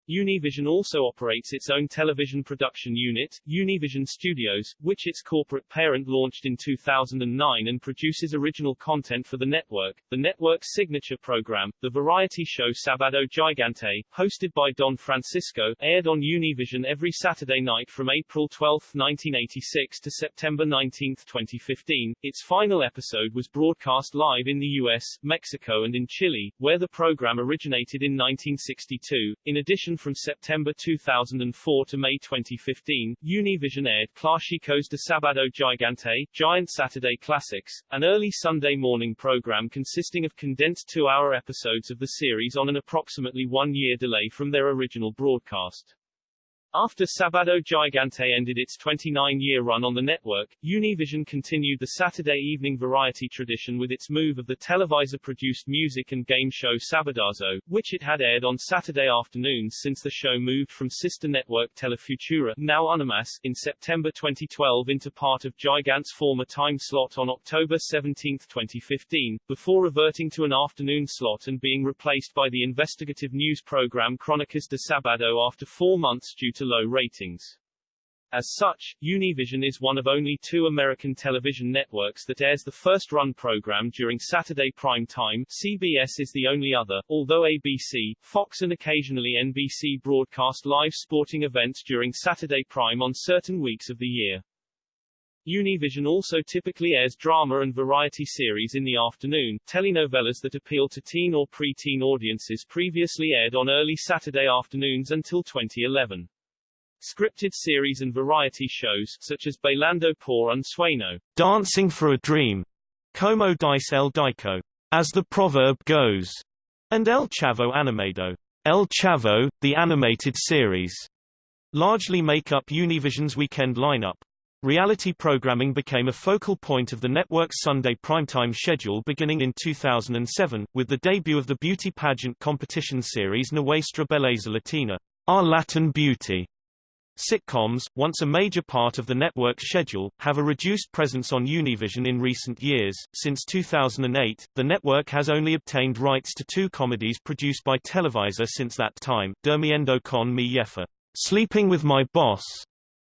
Univision also operates its own television production unit, Univision Studios, which its corporate parent launched in 2009 and produces original content for the network. The network's signature program, the variety show Sabado Gigante, hosted by Don Francisco, aired on Univision every Saturday night from April 12, 1986 to September 19, 2015. Its final episode was broadcast live in the US, Mexico and in Chile, where the program originated in 1962. In addition from September 2004 to May 2015, Univision aired Clásicos de Sábado Gigante, Giant Saturday Classics, an early Sunday morning program consisting of condensed two-hour episodes of the series on an approximately one-year delay from their original broadcast. After Sabado Gigante ended its 29-year run on the network, Univision continued the Saturday evening variety tradition with its move of the Televisa-produced music and game show Sabadazo, which it had aired on Saturday afternoons since the show moved from sister network Telefutura, now Unimas, in September 2012 into part of Gigante's former time slot on October 17, 2015, before reverting to an afternoon slot and being replaced by the investigative news program Crónicas de Sabado after four months due to to low ratings. As such, Univision is one of only two American television networks that airs the first-run program during Saturday prime time CBS is the only other, although ABC, Fox and occasionally NBC broadcast live sporting events during Saturday prime on certain weeks of the year. Univision also typically airs drama and variety series in the afternoon, telenovelas that appeal to teen or pre-teen audiences previously aired on early Saturday afternoons until 2011. Scripted series and variety shows, such as Bailando por un Sueño, Dancing for a Dream, Como Dice el Dicho, As the Proverb Goes, and El Chavo Animado, El Chavo, the animated series, largely make up Univision's weekend lineup. Reality programming became a focal point of the network's Sunday primetime schedule beginning in 2007, with the debut of the beauty pageant competition series Nuestra Belleza Latina, Our Latin Beauty, Sitcoms, once a major part of the network's schedule, have a reduced presence on Univision in recent years. Since 2008, the network has only obtained rights to two comedies produced by Televisa since that time, Durmiendo con mi jefa, Sleeping with My Boss,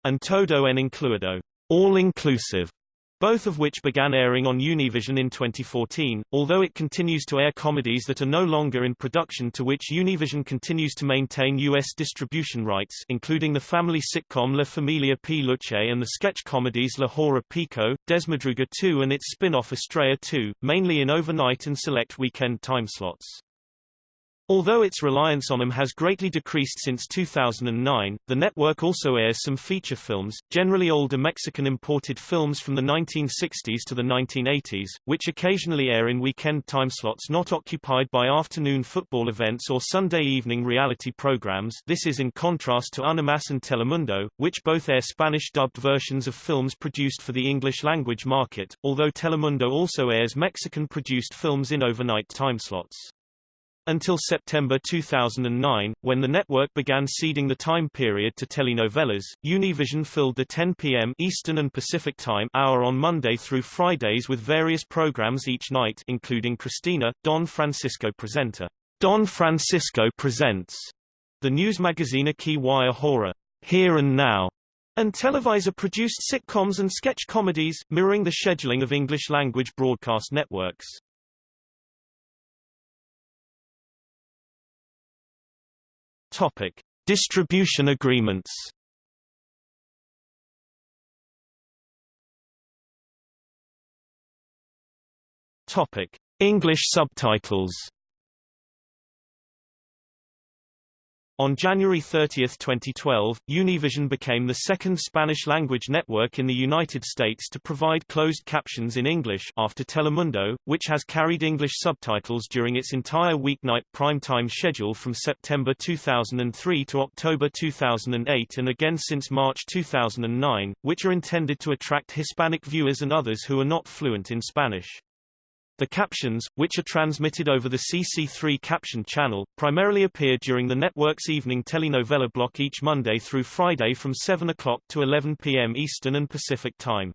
and Todo en Incluido, All Inclusive both of which began airing on Univision in 2014, although it continues to air comedies that are no longer in production to which Univision continues to maintain U.S. distribution rights including the family sitcom La Familia Peluche and the sketch comedies La Hora Pico, Desmadruga 2 and its spin-off Estrellados, mainly in overnight and select weekend time slots. Although its reliance on them has greatly decreased since 2009, the network also airs some feature films, generally older Mexican imported films from the 1960s to the 1980s, which occasionally air in weekend timeslots not occupied by afternoon football events or Sunday evening reality programs this is in contrast to Unimas and Telemundo, which both air Spanish-dubbed versions of films produced for the English-language market, although Telemundo also airs Mexican-produced films in overnight timeslots. Until September 2009, when the network began ceding the time period to telenovelas, Univision filled the 10 p.m. Eastern and Pacific Time hour on Monday through Fridays with various programs each night including Cristina, Don Francisco Presenta, Don Francisco Presents, the news magazine Aquí y Ahora, Here and Now, and Televisa-produced sitcoms and sketch comedies, mirroring the scheduling of English-language broadcast networks. Topic: Distribution agreements. Topic: English subtitles. On January 30, 2012, Univision became the second Spanish-language network in the United States to provide closed captions in English after Telemundo, which has carried English subtitles during its entire weeknight primetime schedule from September 2003 to October 2008 and again since March 2009, which are intended to attract Hispanic viewers and others who are not fluent in Spanish. The captions, which are transmitted over the CC3 caption channel, primarily appear during the network's evening telenovela block each Monday through Friday from 7 o'clock to 11 p.m. Eastern and Pacific Time.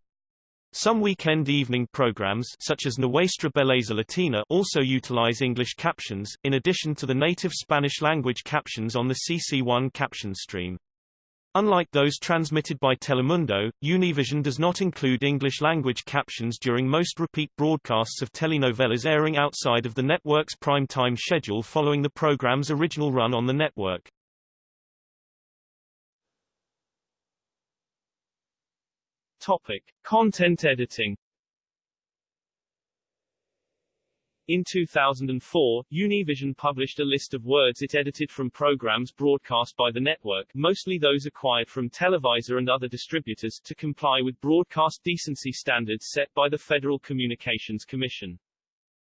Some weekend evening programs such as Nuestra Belleza Latina also utilize English captions, in addition to the native Spanish-language captions on the CC1 caption stream. Unlike those transmitted by Telemundo, Univision does not include English-language captions during most repeat broadcasts of telenovelas airing outside of the network's prime-time schedule following the program's original run on the network. Topic. Content editing In 2004, Univision published a list of words it edited from programs broadcast by the network, mostly those acquired from Televisa and other distributors, to comply with broadcast decency standards set by the Federal Communications Commission.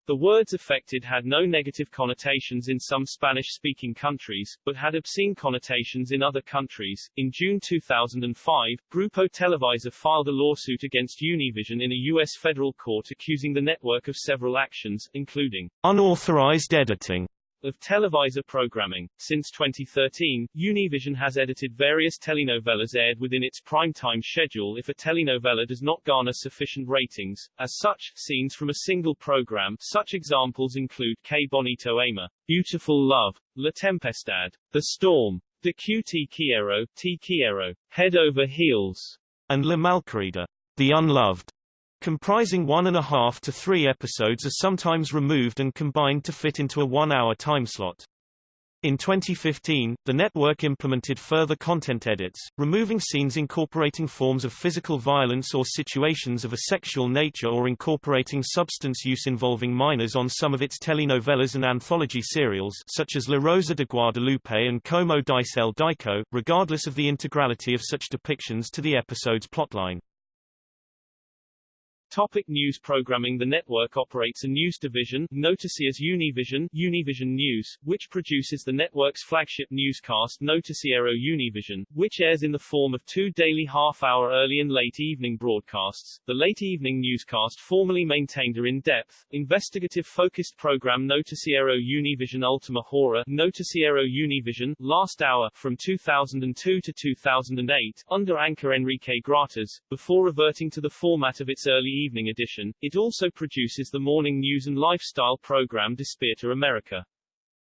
The words affected had no negative connotations in some Spanish-speaking countries, but had obscene connotations in other countries. In June 2005, Grupo Televisa filed a lawsuit against Univision in a U.S. federal court accusing the network of several actions, including unauthorized editing of Televisa programming. Since 2013, Univision has edited various telenovelas aired within its primetime schedule if a telenovela does not garner sufficient ratings. As such, scenes from a single program, such examples include Que Bonito Amor, Beautiful Love, La Tempestad, The Storm, De Que Te Quiero, Te Quiero, Head Over Heels, and La Malquerida, The Unloved comprising one and a half to three episodes are sometimes removed and combined to fit into a one-hour timeslot. In 2015, the network implemented further content edits, removing scenes incorporating forms of physical violence or situations of a sexual nature or incorporating substance use involving minors on some of its telenovelas and anthology serials such as La Rosa de Guadalupe and Como Dice el Dicho, regardless of the integrality of such depictions to the episode's plotline. Topic news programming The network operates a news division, Noticias Univision, Univision News, which produces the network's flagship newscast Noticiero Univision, which airs in the form of two daily half-hour early and late evening broadcasts. The late evening newscast formerly maintained a in-depth, investigative-focused program Noticiero Univision Ultima Hora, Noticiero Univision, Last Hour, from 2002 to 2008, under anchor Enrique Gratas, before reverting to the format of its early evening edition. It also produces the morning news and lifestyle program Despierta America.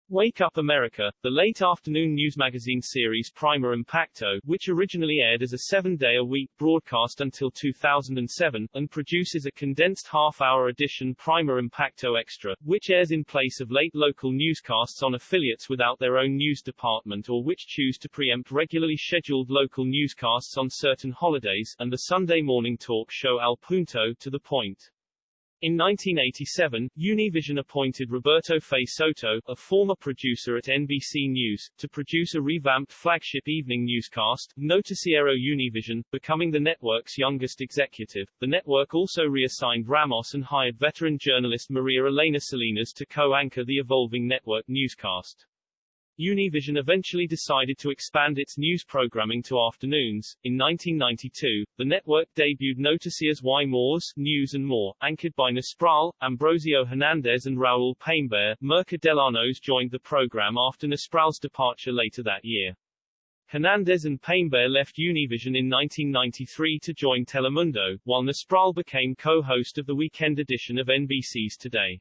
Wake Up America, the late afternoon news magazine series Primer Impacto, which originally aired as a seven-day-a-week broadcast until 2007, and produces a condensed half-hour edition Primer Impacto Extra, which airs in place of late local newscasts on affiliates without their own news department or which choose to preempt regularly scheduled local newscasts on certain holidays, and the Sunday morning talk show Al Punto to the point. In 1987, Univision appointed Roberto Fay Soto, a former producer at NBC News, to produce a revamped flagship evening newscast, Noticiero Univision, becoming the network's youngest executive. The network also reassigned Ramos and hired veteran journalist Maria Elena Salinas to co-anchor the evolving network newscast. Univision eventually decided to expand its news programming to afternoons. In 1992, the network debuted Noticias y Más, News and More, anchored by Nespral, Ambrosio Hernandez and Raul Peimbert. Myrka Dellanos joined the program after Nespral's departure later that year. Hernandez and Peimbert left Univision in 1993 to join Telemundo, while Nespral became co-host of the weekend edition of NBC's Today.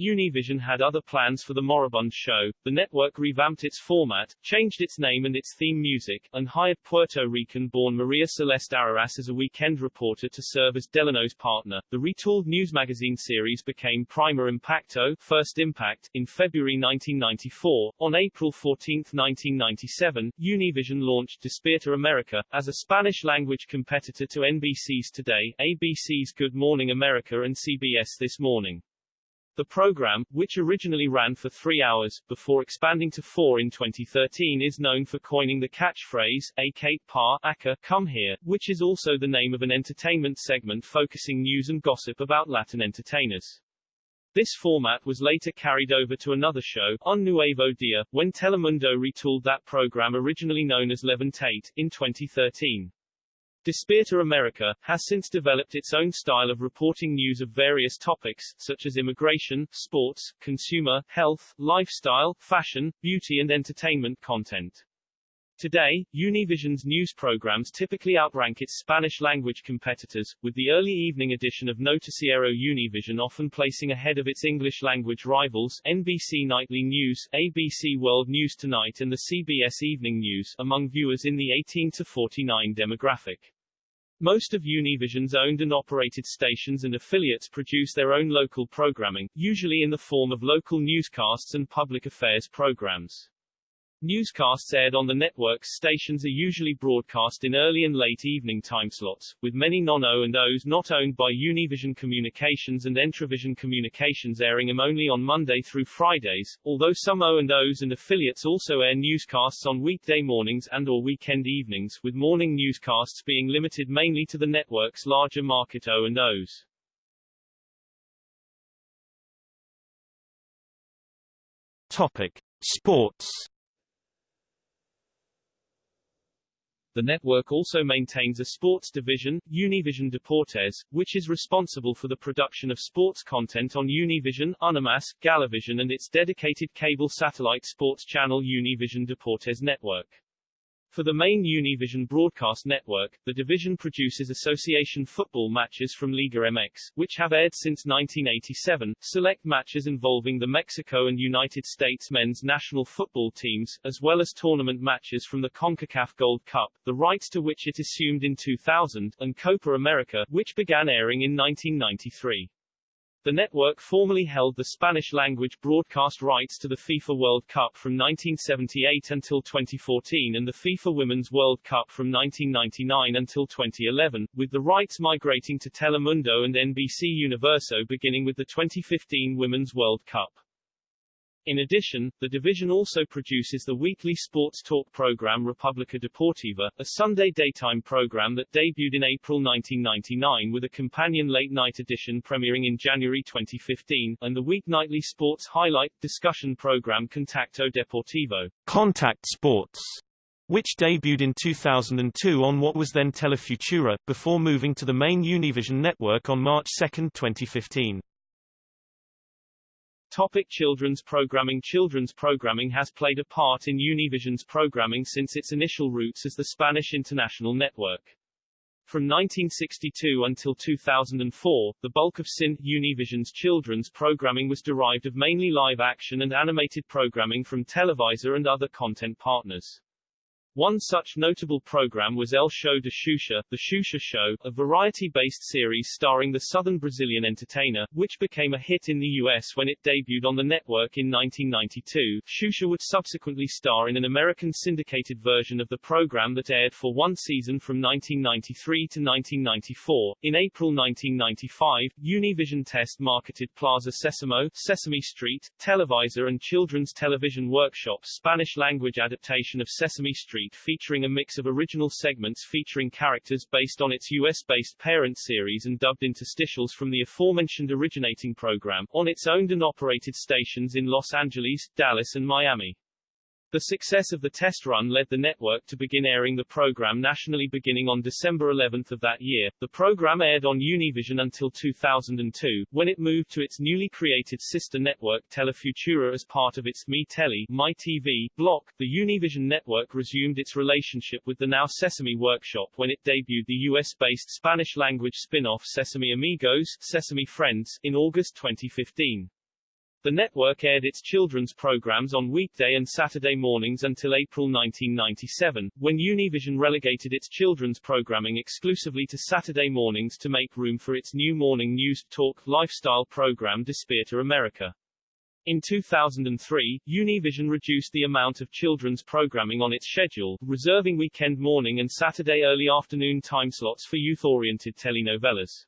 Univision had other plans for the moribund show. The network revamped its format, changed its name and its theme music, and hired Puerto Rican-born Maria Celeste Arrarás as a weekend reporter to serve as Dellanos' partner. The retooled news magazine series became Primer Impacto, First Impact, in February 1994. On April 14, 1997, Univision launched Despierta America, as a Spanish-language competitor to NBC's Today, ABC's Good Morning America and CBS This Morning. The program, which originally ran for three hours, before expanding to four in 2013 is known for coining the catchphrase, A Kate Pa, Aka, come here, which is also the name of an entertainment segment focusing news and gossip about Latin entertainers. This format was later carried over to another show, Un Nuevo Dia, when Telemundo retooled that program originally known as Levantate, in 2013. Despierta America, has since developed its own style of reporting news of various topics, such as immigration, sports, consumer, health, lifestyle, fashion, beauty and entertainment content. Today, Univision's news programs typically outrank its Spanish-language competitors, with the early evening edition of Noticiero Univision often placing ahead of its English-language rivals, NBC Nightly News, ABC World News Tonight and the CBS Evening News, among viewers in the 18 to 49 demographic. Most of Univision's owned and operated stations and affiliates produce their own local programming, usually in the form of local newscasts and public affairs programs. Newscasts aired on the network's stations are usually broadcast in early and late evening timeslots, with many non-O&Os not owned by Univision Communications and Entravision Communications airing them only on Monday through Fridays, although some O&Os and affiliates also air newscasts on weekday mornings and or weekend evenings, with morning newscasts being limited mainly to the network's larger market O&Os. Topic: Sports The network also maintains a sports division, Univision Deportes, which is responsible for the production of sports content on Univision, Unimas, Galavision and its dedicated cable satellite sports channel Univision Deportes Network. For the main Univision broadcast network, the division produces association football matches from Liga MX, which have aired since 1987, select matches involving the Mexico and United States men's national football teams, as well as tournament matches from the CONCACAF Gold Cup, the rights to which it assumed in 2000, and Copa America, which began airing in 1993. The network formerly held the Spanish-language broadcast rights to the FIFA World Cup from 1978 until 2014 and the FIFA Women's World Cup from 1999 until 2011, with the rights migrating to Telemundo and NBC Universo beginning with the 2015 Women's World Cup. In addition, the division also produces the weekly sports talk program Republica Deportiva, a Sunday daytime program that debuted in April 1999 with a companion late-night edition premiering in January 2015, and the weeknightly sports highlight discussion program Contacto Deportivo. Contact Sports which debuted in 2002 on what was then Telefutura, before moving to the main Univision network on March 2, 2015. Topic children's programming Children's programming has played a part in Univision's programming since its initial roots as the Spanish International Network. From 1962 until 2004, the bulk of SIN, Univision's children's programming was derived of mainly live action and animated programming from Televisa and other content partners. One such notable program was El Show de Xuxa, The Xuxa Show, a variety-based series starring the southern Brazilian entertainer, which became a hit in the U.S. when it debuted on the network in 1992. Xuxa would subsequently star in an American syndicated version of the program that aired for one season from 1993 to 1994. In April 1995, Univision test marketed Plaza Sesamo, Sesame Street, Televisa and Children's Television Workshop's Spanish-language adaptation of Sesame Street Street featuring a mix of original segments featuring characters based on its US-based parent series and dubbed interstitials from the aforementioned originating program, on its owned and operated stations in Los Angeles, Dallas and Miami. The success of the test run led the network to begin airing the program nationally beginning on December 11 of that year. The program aired on Univision until 2002, when it moved to its newly created sister network Telefutura as part of its Me Tele My TV block. The Univision network resumed its relationship with the now Sesame Workshop when it debuted the US-based Spanish-language spin-off Sesame Amigos, Sesame Friends, in August 2015. The network aired its children's programs on weekday and Saturday mornings until April 1997, when Univision relegated its children's programming exclusively to Saturday mornings to make room for its new morning news, talk, lifestyle program Despierta America. In 2003, Univision reduced the amount of children's programming on its schedule, reserving weekend morning and Saturday early afternoon timeslots for youth-oriented telenovelas.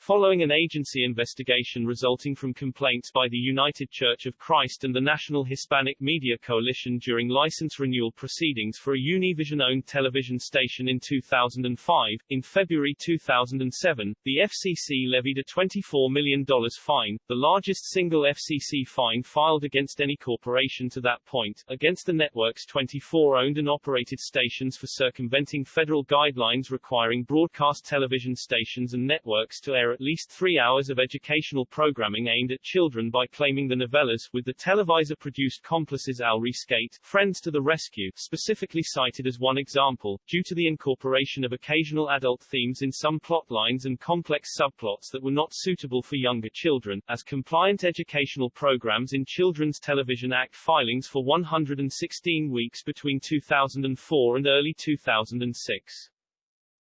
Following an agency investigation resulting from complaints by the United Church of Christ and the National Hispanic Media Coalition during license renewal proceedings for a Univision-owned television station in 2005, in February 2007, the FCC levied a $24 million fine, the largest single FCC fine filed against any corporation to that point, against the network's 24 owned and operated stations for circumventing federal guidelines requiring broadcast television stations and networks to air at least three hours of educational programming aimed at children by claiming the novellas, with the Televisa-produced complices Al Rescate, Friends to the Rescue, specifically cited as one example, due to the incorporation of occasional adult themes in some plot lines and complex subplots that were not suitable for younger children, as compliant educational programs in Children's Television Act filings for 116 weeks between 2004 and early 2006.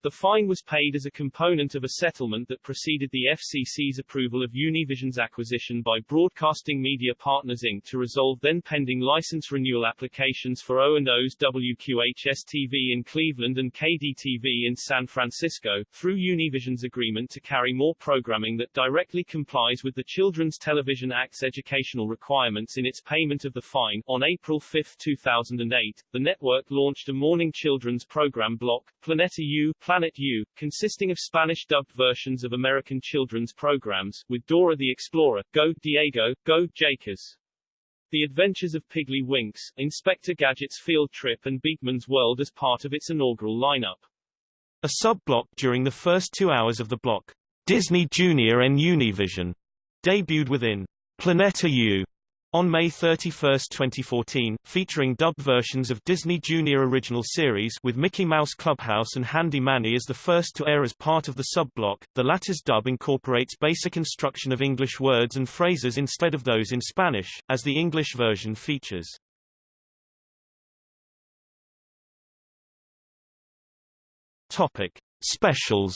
The fine was paid as a component of a settlement that preceded the FCC's approval of Univision's acquisition by Broadcasting Media Partners Inc. to resolve then-pending license renewal applications for O&O's WQHS-TV in Cleveland and KDTV in San Francisco, through Univision's agreement to carry more programming that directly complies with the Children's Television Act's educational requirements in its payment of the fine. On April 5, 2008, the network launched a morning children's program block, Planeta U, Planet U, consisting of Spanish-dubbed versions of American children's programs, with Dora the Explorer, Go, Diego, Go, Jakers. The Adventures of Piggley Winks, Inspector Gadget's Field Trip and Beakman's World as part of its inaugural lineup. A sub-block during the first two hours of the block, Disney Junior and Univision, debuted within Planeta U, on May 31, 2014, featuring dubbed versions of Disney Junior Original Series with Mickey Mouse Clubhouse and Handy Manny as the first to air as part of the sub-block, the latter's dub incorporates basic instruction of English words and phrases instead of those in Spanish, as the English version features. Topic. Specials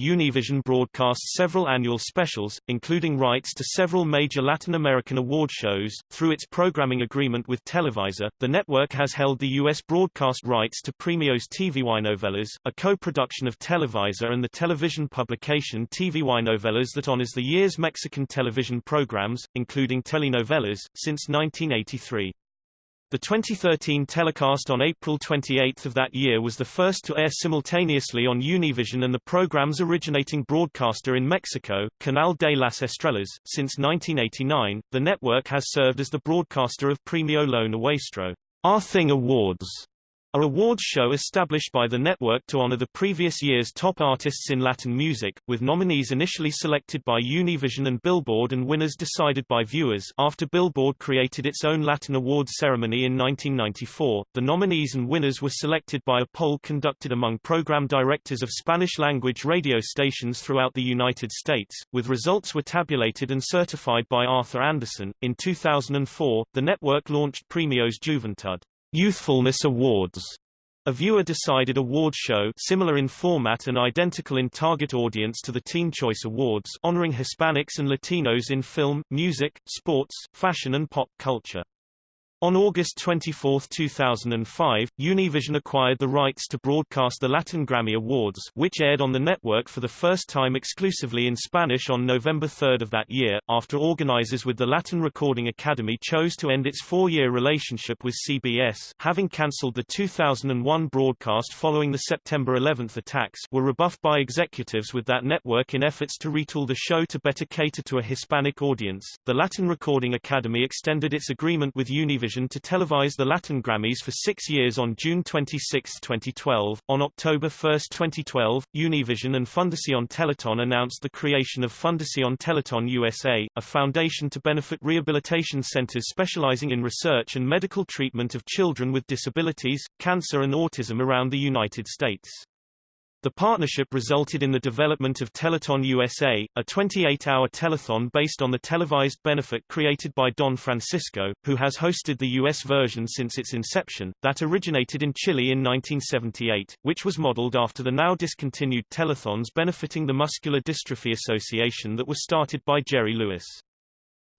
Univision broadcasts several annual specials, including rights to several major Latin American award shows. Through its programming agreement with Televisa, the network has held the U.S. broadcast rights to Premios TVY Novelas, a co-production of Televisa and the television publication TVyNovelas that honors the year's Mexican television programs, including telenovelas, since 1983. The 2013 telecast on April 28 of that year was the first to air simultaneously on Univision and the program's originating broadcaster in Mexico, Canal de las Estrellas. Since 1989, the network has served as the broadcaster of Premio Lo Nuestro, Our Thing Awards, A awards show established by the network to honor the previous year's top artists in Latin music, with nominees initially selected by Univision and Billboard and winners decided by viewers. After Billboard created its own Latin awards ceremony in 1994, the nominees and winners were selected by a poll conducted among program directors of Spanish-language radio stations throughout the United States, with results were tabulated and certified by Arthur Andersen. In 2004, the network launched Premios Juventud Youthfulness Awards, a viewer-decided award show similar in format and identical in target audience to the Teen Choice Awards honoring Hispanics and Latinos in film, music, sports, fashion and pop culture. On August 24, 2005, Univision acquired the rights to broadcast the Latin Grammy Awards which aired on the network for the first time exclusively in Spanish on November 3 of that year, after organizers with the Latin Recording Academy chose to end its four-year relationship with CBS having cancelled the 2001 broadcast following the September 11 attacks were rebuffed by executives with that network in efforts to retool the show to better cater to a Hispanic audience. The Latin Recording Academy extended its agreement with Univision Television to televise the Latin Grammys for six years on June 26, 2012. On October 1, 2012, Univision and Fundación Teletón announced the creation of Fundación Teletón USA, a foundation to benefit rehabilitation centers specializing in research and medical treatment of children with disabilities, cancer and autism around the United States. The partnership resulted in the development of Teleton USA, a 28-hour telethon based on the televised benefit created by Don Francisco, who has hosted the U.S. version since its inception, that originated in Chile in 1978, which was modeled after the now discontinued telethons benefiting the Muscular Dystrophy Association that was started by Jerry Lewis.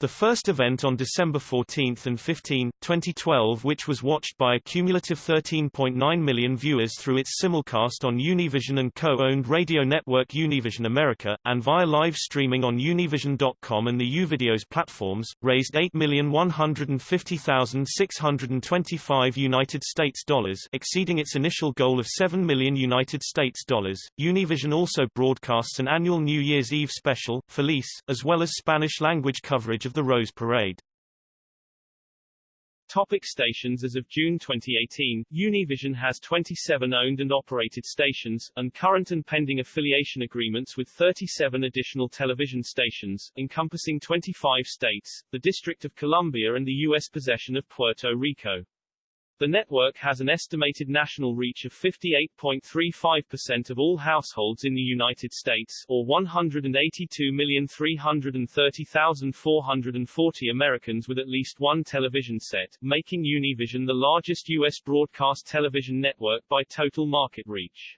The first event on December 14 and 15, 2012 which was watched by a cumulative 13.9 million viewers through its simulcast on Univision and co-owned radio network Univision America, and via live streaming on Univision.com and the Uvideos platforms, raised 8,150,625 United States dollars exceeding its initial goal of 7 million United States dollars. Univision also broadcasts an annual New Year's Eve special, Feliz, as well as Spanish-language coverage of of the Rose Parade. Topic stations As of June 2018, Univision has 27 owned and operated stations, and current and pending affiliation agreements with 37 additional television stations, encompassing 25 states, the District of Columbia and the U.S. possession of Puerto Rico. The network has an estimated national reach of 58.35% of all households in the United States, or 182,330,440 Americans with at least one television set, making Univision the largest U.S. broadcast television network by total market reach.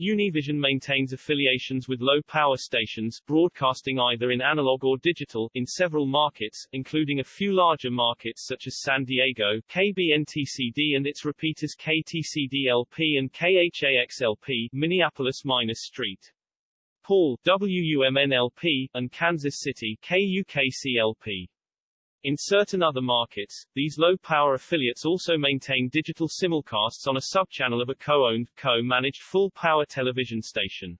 Univision maintains affiliations with low-power stations, broadcasting either in analog or digital, in several markets, including a few larger markets such as San Diego, KBNTCD and its repeaters KTCD-LP and KHAX-LP, Minneapolis-St. Paul, WUMN-LP, and Kansas City, KUKC-LP. In certain other markets, these low-power affiliates also maintain digital simulcasts on a subchannel of a co-owned, co-managed full-power television station.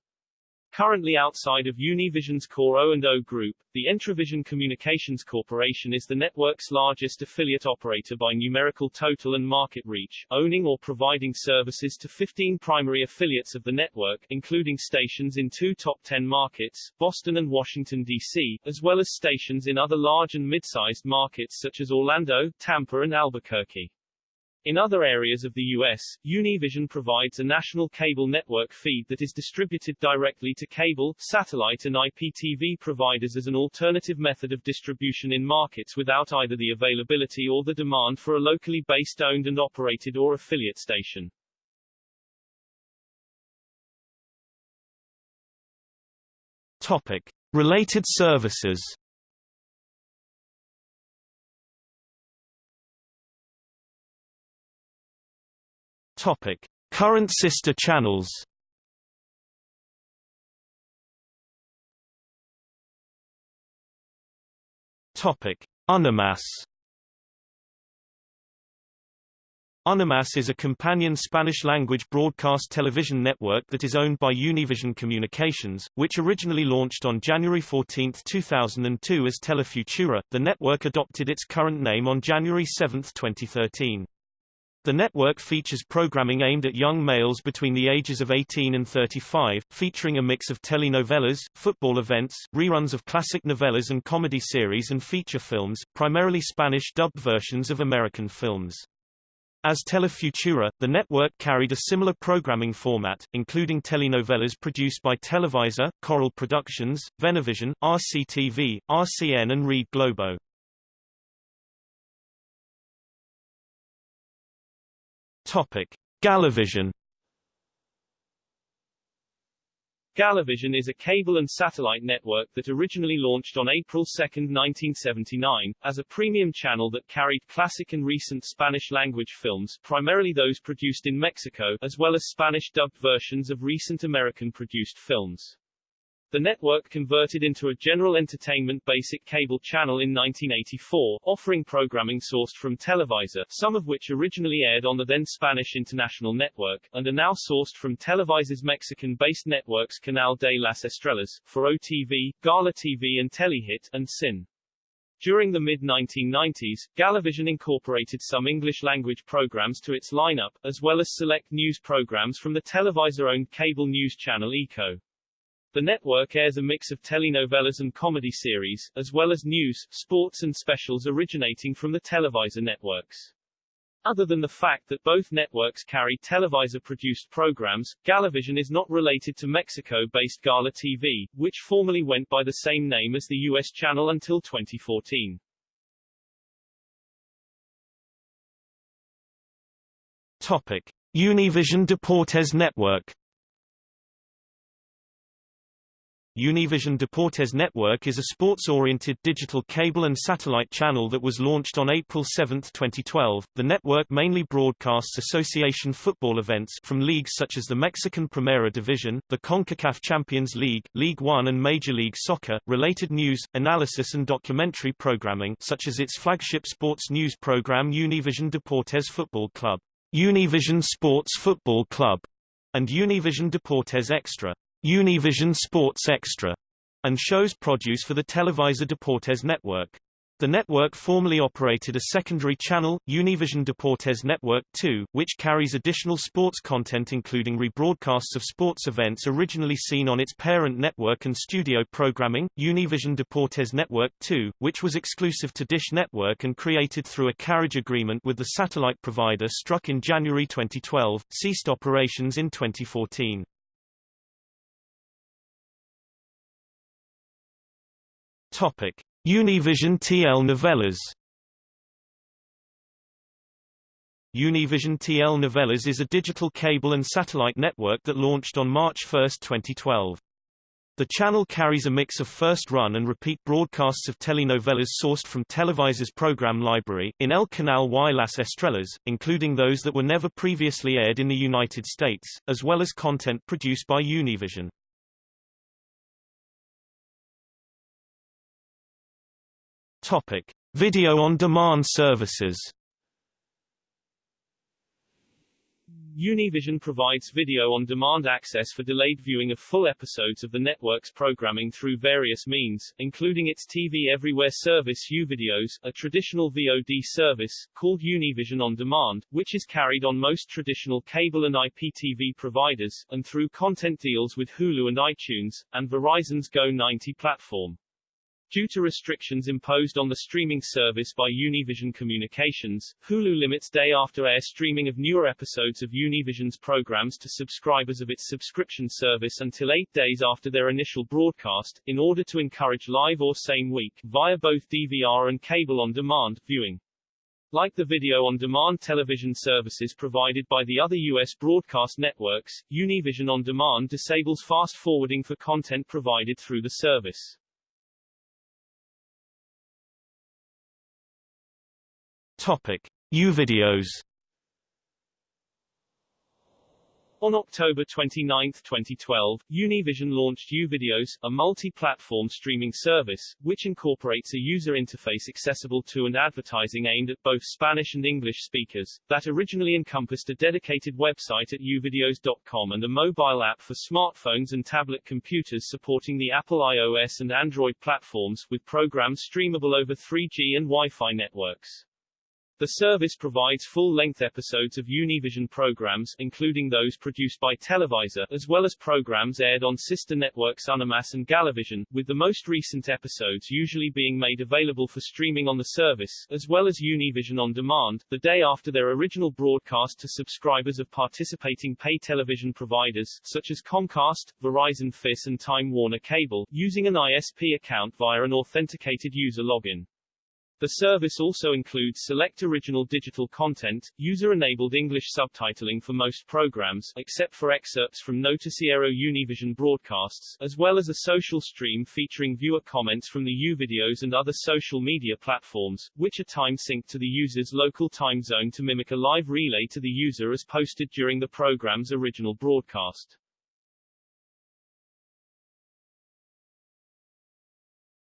Currently outside of Univision's core O&O group, the Entravision Communications Corporation is the network's largest affiliate operator by numerical total and market reach, owning or providing services to 15 primary affiliates of the network, including stations in two top 10 markets, Boston and Washington, D.C., as well as stations in other large and mid-sized markets such as Orlando, Tampa and Albuquerque. In other areas of the U.S., Univision provides a national cable network feed that is distributed directly to cable, satellite and IPTV providers as an alternative method of distribution in markets without either the availability or the demand for a locally based owned and operated or affiliate station. Topic. Related services Topic: Current sister channels. Topic: Unimas. Unimas is a companion Spanish-language broadcast television network that is owned by Univision Communications, which originally launched on January 14, 2002 as Telefutura. The network adopted its current name on January 7, 2013. The network features programming aimed at young males between the ages of 18 and 35, featuring a mix of telenovelas, football events, reruns of classic novellas and comedy series and feature films, primarily Spanish dubbed versions of American films. As Telefutura, the network carried a similar programming format, including telenovelas produced by Televisa, Coral Productions, Venevision, RCTV, RCN and Rede Globo. Topic: Galavision Galavision is a cable and satellite network that originally launched on April 2, 1979, as a premium channel that carried classic and recent Spanish-language films, primarily those produced in Mexico, as well as Spanish-dubbed versions of recent American-produced films. The network converted into a general entertainment basic cable channel in 1984, offering programming sourced from Televisa, some of which originally aired on the then Spanish International Network, and are now sourced from Televisa's Mexican-based networks Canal de las Estrellas, Foro TV, Gala TV and Telehit, and Sin. During the mid-1990s, Galavision incorporated some English-language programs to its lineup, as well as select news programs from the Televisa-owned cable news channel ECO. The network airs a mix of telenovelas and comedy series, as well as news, sports and specials originating from the Televisa networks. Other than the fact that both networks carry Televisa-produced programs, Galavision is not related to Mexico-based Gala TV, which formerly went by the same name as the U.S. channel until 2014. Topic. Univision Deportes Network Univision Deportes Network is a sports-oriented digital cable and satellite channel that was launched on April 7, 2012. The network mainly broadcasts association football events from leagues such as the Mexican Primera Division, the CONCACAF Champions League, Ligue 1 and Major League Soccer, related news, analysis and documentary programming such as its flagship sports news program Univision Deportes Football Club, Univision Sports Football Club, and Univision Deportes Extra. Univision Sports Extra, and shows produce for the Televisa Deportes network. The network formerly operated a secondary channel, Univision Deportes Network 2, which carries additional sports content including rebroadcasts of sports events originally seen on its parent network and studio programming, Univision Deportes Network 2, which was exclusive to Dish Network and created through a carriage agreement with the satellite provider struck in January 2012, ceased operations in 2014. Topic: Univision TL Novelas. Univision TL Novelas is a digital cable and satellite network that launched on March 1, 2012. The channel carries a mix of first-run and repeat broadcasts of telenovelas sourced from Televisa's program library, in El Canal y las Estrellas, including those that were never previously aired in the United States, as well as content produced by Univision. Topic: Video on demand services. Univision provides video on demand access for delayed viewing of full episodes of the network's programming through various means, including its TV Everywhere service Uvideos, a traditional VOD service, called Univision On Demand, which is carried on most traditional cable and IPTV providers, and through content deals with Hulu and iTunes, and Verizon's Go 90 platform. Due to restrictions imposed on the streaming service by Univision Communications, Hulu limits day-after-air streaming of newer episodes of Univision's programs to subscribers of its subscription service until eight days after their initial broadcast, in order to encourage live or same-week, via both DVR and cable-on-demand, viewing. Like the video-on-demand television services provided by the other U.S. broadcast networks, Univision On Demand disables fast-forwarding for content provided through the service. Topic: Uvideos. On October 29, 2012, Univision launched Uvideos, a multi-platform streaming service, which incorporates a user interface accessible to and advertising aimed at both Spanish and English speakers, that originally encompassed a dedicated website at uvideos.com and a mobile app for smartphones and tablet computers supporting the Apple iOS and Android platforms, with programs streamable over 3G and Wi-Fi networks. The service provides full-length episodes of Univision programs, including those produced by Televisa, as well as programs aired on sister networks Unimas and Galavision, with the most recent episodes usually being made available for streaming on the service, as well as Univision on demand, the day after their original broadcast to subscribers of participating pay television providers, such as Comcast, Verizon FiOS and Time Warner Cable, using an ISP account via an authenticated user login. The service also includes select original digital content, user-enabled English subtitling for most programs, except for excerpts from Noticiero Univision broadcasts, as well as a social stream featuring viewer comments from the U-videos and other social media platforms, which are time-synced to the user's local time zone to mimic a live relay to the user as posted during the program's original broadcast.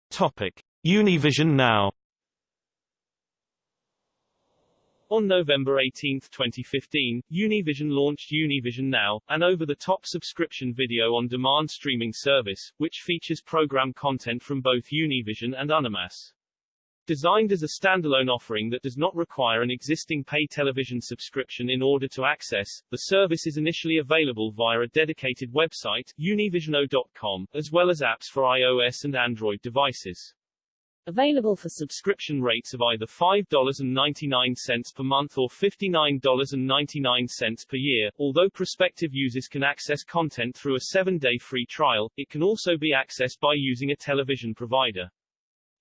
Topic: Univision Now. On November 18, 2015, Univision launched Univision Now, an over-the-top subscription video-on-demand streaming service, which features program content from both Univision and Unimas. Designed as a standalone offering that does not require an existing pay television subscription in order to access, the service is initially available via a dedicated website, univisionnow.com, as well as apps for iOS and Android devices. Available for subscription rates of either $5.99 per month or $59.99 per year. Although prospective users can access content through a seven-day free trial, it can also be accessed by using a television provider.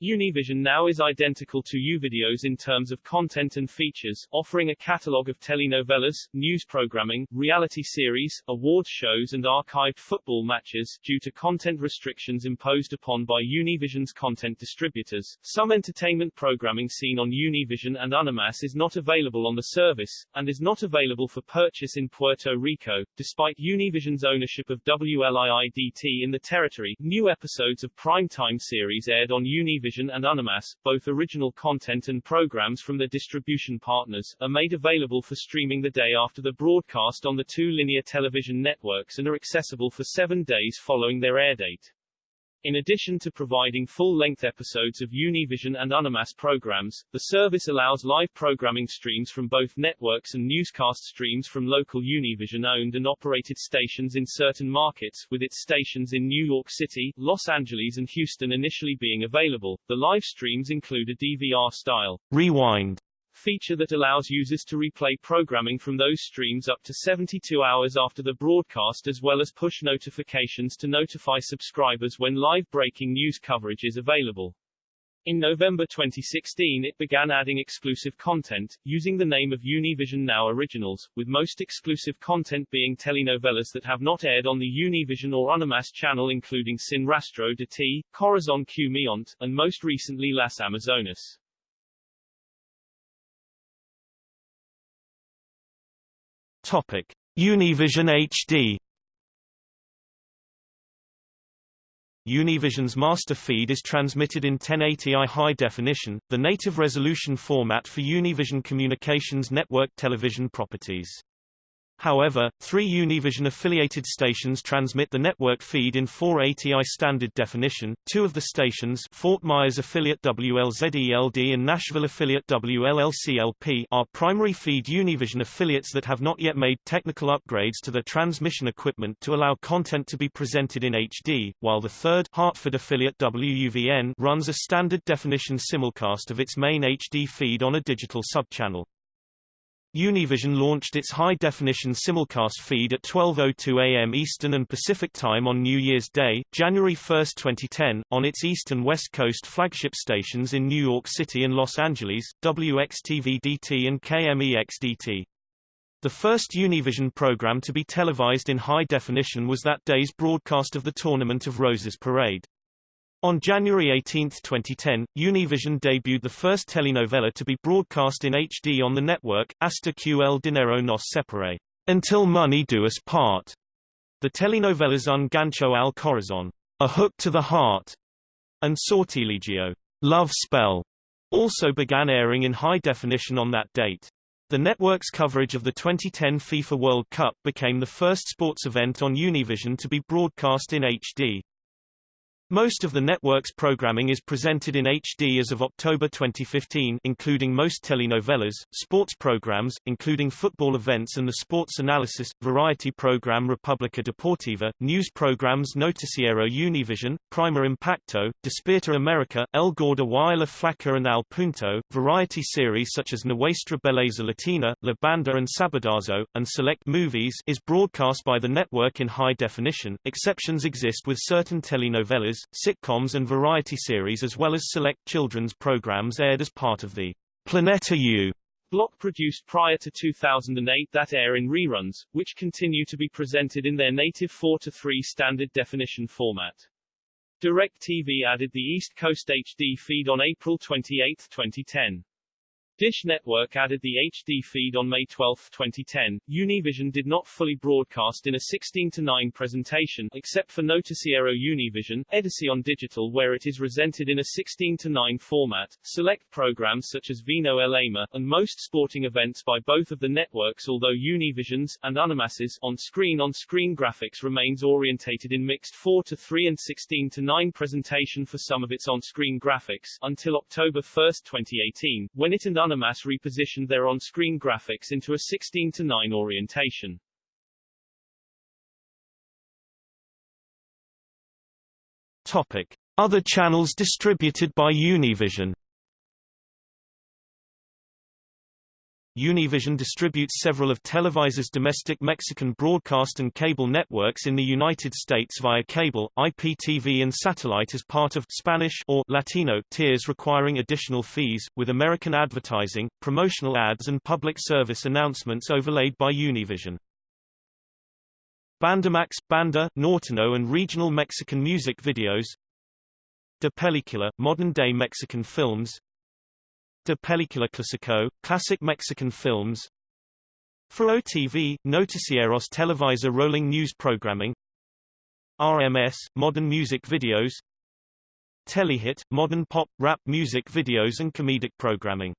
Univision now is identical to Uvideos in terms of content and features, offering a catalogue of telenovelas, news programming, reality series, award shows and archived football matches. Due to content restrictions imposed upon by Univision's content distributors, some entertainment programming seen on Univision and Unimas is not available on the service, and is not available for purchase in Puerto Rico. Despite Univision's ownership of WLIIDT in the territory, new episodes of primetime series aired on Univision Univision and Unimas, both original content and programs from their distribution partners, are made available for streaming the day after the broadcast on the two linear television networks and are accessible for seven days following their airdate. In addition to providing full-length episodes of Univision and Unimas programs, the service allows live programming streams from both networks and newscast streams from local Univision-owned and operated stations in certain markets, with its stations in New York City, Los Angeles and Houston initially being available. The live streams include a DVR-style rewind feature that allows users to replay programming from those streams up to 72 hours after the broadcast as well as push notifications to notify subscribers when live breaking news coverage is available. In November 2016 it began adding exclusive content, using the name of Univision Now Originals, with most exclusive content being telenovelas that have not aired on the Univision or Unimas channel including Sin Rastro de Ti, Corazon Q and most recently Las Amazonas. Topic: Univision HD. Univision's master feed is transmitted in 1080i high definition, the native resolution format for Univision Communications network television properties. However, three Univision-affiliated stations transmit the network feed in 480i standard definition. Two of the stations, Fort Myers affiliate WLZELD and Nashville affiliate WLLCLP, are primary feed Univision affiliates that have not yet made technical upgrades to their transmission equipment to allow content to be presented in HD, while the third, Hartford affiliate WUVN, runs a standard definition simulcast of its main HD feed on a digital subchannel. Univision launched its high-definition simulcast feed at 12.02 a.m. Eastern and Pacific Time on New Year's Day, January 1, 2010, on its East and West Coast flagship stations in New York City and Los Angeles, WXTV-DT and KMEX-DT. The first Univision program to be televised in high definition was that day's broadcast of the Tournament of Roses parade. On January 18, 2010, Univision debuted the first telenovela to be broadcast in HD on the network, Hasta que el dinero nos separe, Until Money Do Us Part. The telenovelas Un Gancho al Corazon, A Hook to the Heart, and Sortilegio, Love Spell, also began airing in high definition on that date. The network's coverage of the 2010 FIFA World Cup became the first sports event on Univision to be broadcast in HD. Most of the network's programming is presented in HD as of October 2015 including most telenovelas, sports programs, including football events and the sports analysis, variety program República Deportiva, news programs Noticiero Univision, Primer Impacto, Despierta America, El Gordo y la Flaca and Al Punto, variety series such as Nuestra Belleza Latina, La Banda and Sabadazo, and select movies is broadcast by the network in high definition. Exceptions exist with certain telenovelas, sitcoms and variety series as well as select children's programs aired as part of the Planeta U block produced prior to 2008 that air in reruns, which continue to be presented in their native 4 to 3 standard definition format. DirecTV added the East Coast HD feed on April 28, 2010. Dish Network added the HD feed on May 12, 2010. Univision did not fully broadcast in a 16 to 9 presentation, except for Noticiero Univision, Edición Digital where it is presented in a 16 to 9 format. Select programs such as Vino El Amor, and most sporting events by both of the networks although Univision's, and Unimas's, on-screen on-screen graphics remains orientated in mixed 4 to 3 and 16 to 9 presentation for some of its on-screen graphics, until October 1, 2018, when it and Unimas repositioned their on-screen graphics into a 16-9 orientation. Topic: Other channels distributed by Univision. Univision distributes several of Televisa's domestic Mexican broadcast and cable networks in the United States via cable, IPTV and satellite as part of Spanish or Latino tiers requiring additional fees, with American advertising, promotional ads and public service announcements overlaid by Univision. Bandamax, Banda, Norteno and regional Mexican music videos De Película, modern-day Mexican films de Película Clásico, classic Mexican films. ForoTV, Noticieros Televisa rolling news programming. RMS, modern music videos. Telehit, modern pop, rap music videos and comedic programming.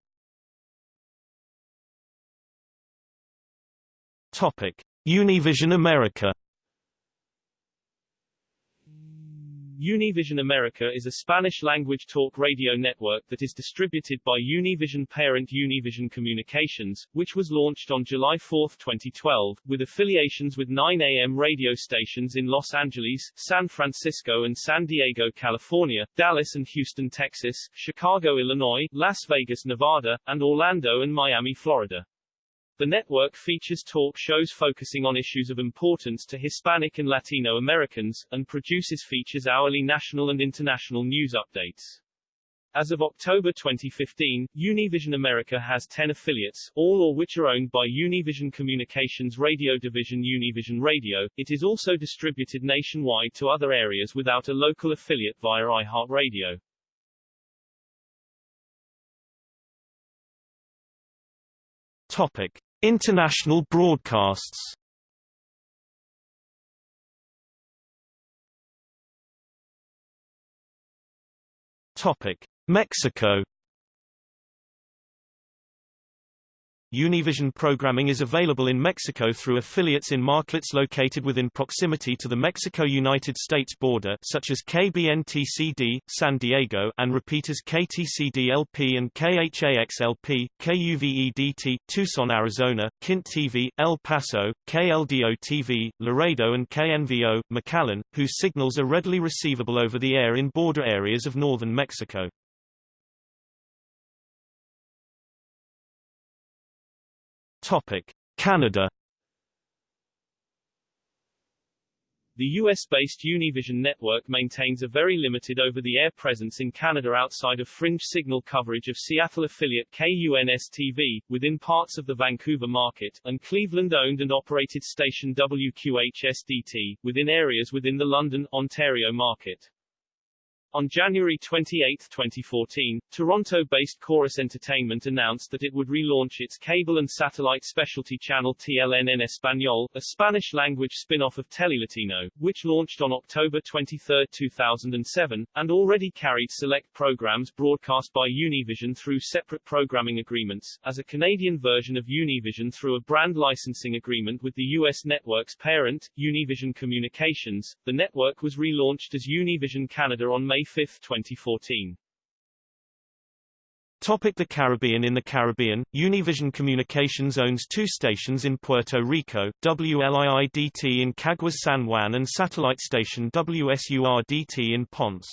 Topic. Univision America Univision America is a Spanish-language talk radio network that is distributed by Univision parent Univision Communications, which was launched on July 4, 2012, with affiliations with 9 AM radio stations in Los Angeles, San Francisco and San Diego, California, Dallas and Houston, Texas, Chicago, Illinois, Las Vegas, Nevada, and Orlando and Miami, Florida. The network features talk shows focusing on issues of importance to Hispanic and Latino Americans, and produces features hourly national and international news updates. As of October 2015, Univision America has 10 affiliates, all or which are owned by Univision Communications radio division Univision Radio. It is also distributed nationwide to other areas without a local affiliate via iHeartRadio. Topic: International broadcasts. Topic: Mexico. Univision programming is available in Mexico through affiliates in markets located within proximity to the Mexico-United States border such as KBNTCD, San Diego and repeaters KTCD-LP and KHAX-LP, KUVEDT, Tucson, Arizona, KINT TV, El Paso, KLDO-TV, Laredo and KNVO, McAllen, whose signals are readily receivable over the air in border areas of northern Mexico. Topic: Canada. The US-based Univision network maintains a very limited over-the-air presence in Canada outside of fringe signal coverage of Seattle affiliate KUNS-TV, within parts of the Vancouver market, and Cleveland-owned and operated station WQHS-DT, within areas within the London, Ontario market. On January 28, 2014, Toronto-based Corus Entertainment announced that it would relaunch its cable and satellite specialty channel TLN en Español, a Spanish-language spin-off of Telelatino, which launched on October 23, 2007, and already carried select programs broadcast by Univision through separate programming agreements, as a Canadian version of Univision through a brand licensing agreement with the U.S. network's parent, Univision Communications. The network was relaunched as Univision Canada on May 5, 2014. Topic the Caribbean In the Caribbean, Univision Communications owns two stations in Puerto Rico, WLIIDT in Caguas San Juan and satellite station WSURDT in Ponce.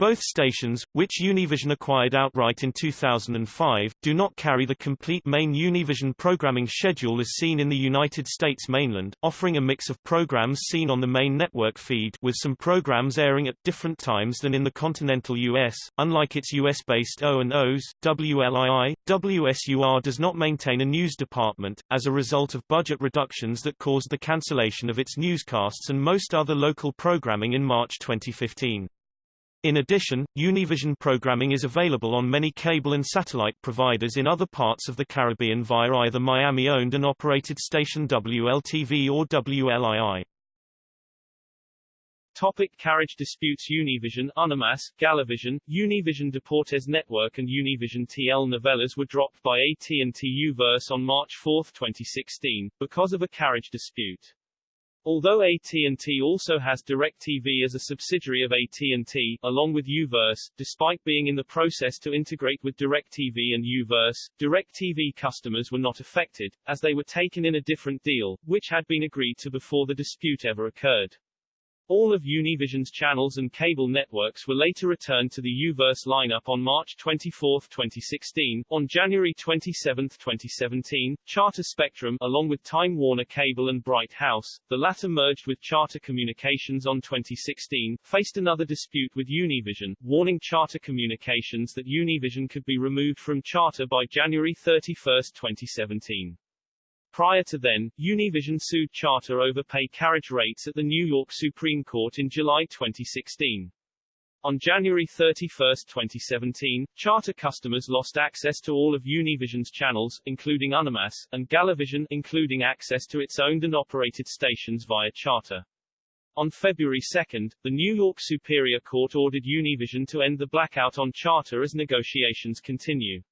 Both stations, which Univision acquired outright in 2005, do not carry the complete main Univision programming schedule as seen in the United States mainland, offering a mix of programs seen on the main network feed with some programs airing at different times than in the continental US. Unlike its US-based O&Os, WLII, WSUR does not maintain a news department, as a result of budget reductions that caused the cancellation of its newscasts and most other local programming in March 2015. In addition, Univision programming is available on many cable and satellite providers in other parts of the Caribbean via either Miami-owned and operated station WLTV or WLII. Topic carriage disputes Univision, Unimas, Galavision, Univision Deportes Network and Univision TL Novelas were dropped by AT&T Uverse on March 4, 2016, because of a carriage dispute. Although AT&T also has DirecTV as a subsidiary of AT&T, along with Uverse, despite being in the process to integrate with DirecTV and Uverse, DirecTV customers were not affected, as they were taken in a different deal, which had been agreed to before the dispute ever occurred. All of Univision's channels and cable networks were later returned to the Uverse lineup on March 24, 2016. On January 27, 2017, Charter Spectrum, along with Time Warner Cable and Bright House, the latter merged with Charter Communications on 2016, faced another dispute with Univision, warning Charter Communications that Univision could be removed from Charter by January 31, 2017. Prior to then, Univision sued Charter over pay carriage rates at the New York Supreme Court in July 2016. On January 31, 2017, Charter customers lost access to all of Univision's channels, including Unimas, and Galavision, including access to its owned and operated stations via Charter. On February 2, the New York Superior Court ordered Univision to end the blackout on Charter as negotiations continue.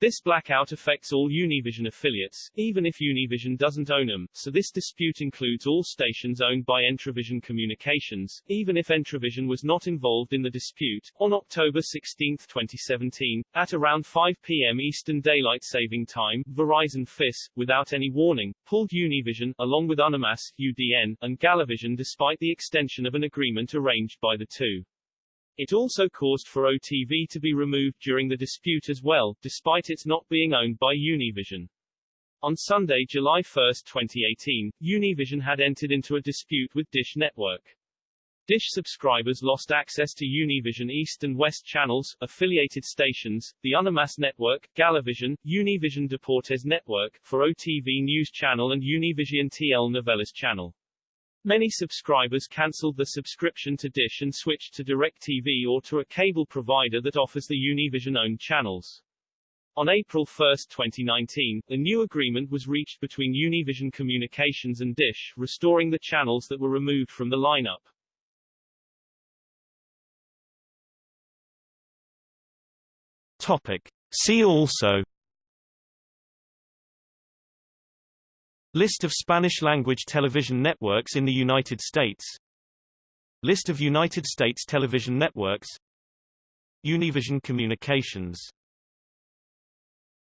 This blackout affects all Univision affiliates, even if Univision doesn't own them, so this dispute includes all stations owned by Entravision Communications, even if Entravision was not involved in the dispute. On October 16, 2017, at around 5 p.m. Eastern Daylight Saving Time, Verizon FiOS, without any warning, pulled Univision, along with Unimas, UDN, and Galavision despite the extension of an agreement arranged by the two. It also caused ForoTV to be removed during the dispute as well, despite its not being owned by Univision. On Sunday, July 1, 2018, Univision had entered into a dispute with Dish Network. Dish subscribers lost access to Univision East and West channels, affiliated stations, the Unimas network, Galavision, Univision Deportes network, ForoTV News channel and Univision TL Novelas channel. Many subscribers cancelled the subscription to Dish and switched to DirecTV or to a cable provider that offers the Univision-owned channels. On April 1, 2019, a new agreement was reached between Univision Communications and Dish, restoring the channels that were removed from the lineup. Topic. See also List of Spanish-language television networks in the United States. List of United States television networks. Univision Communications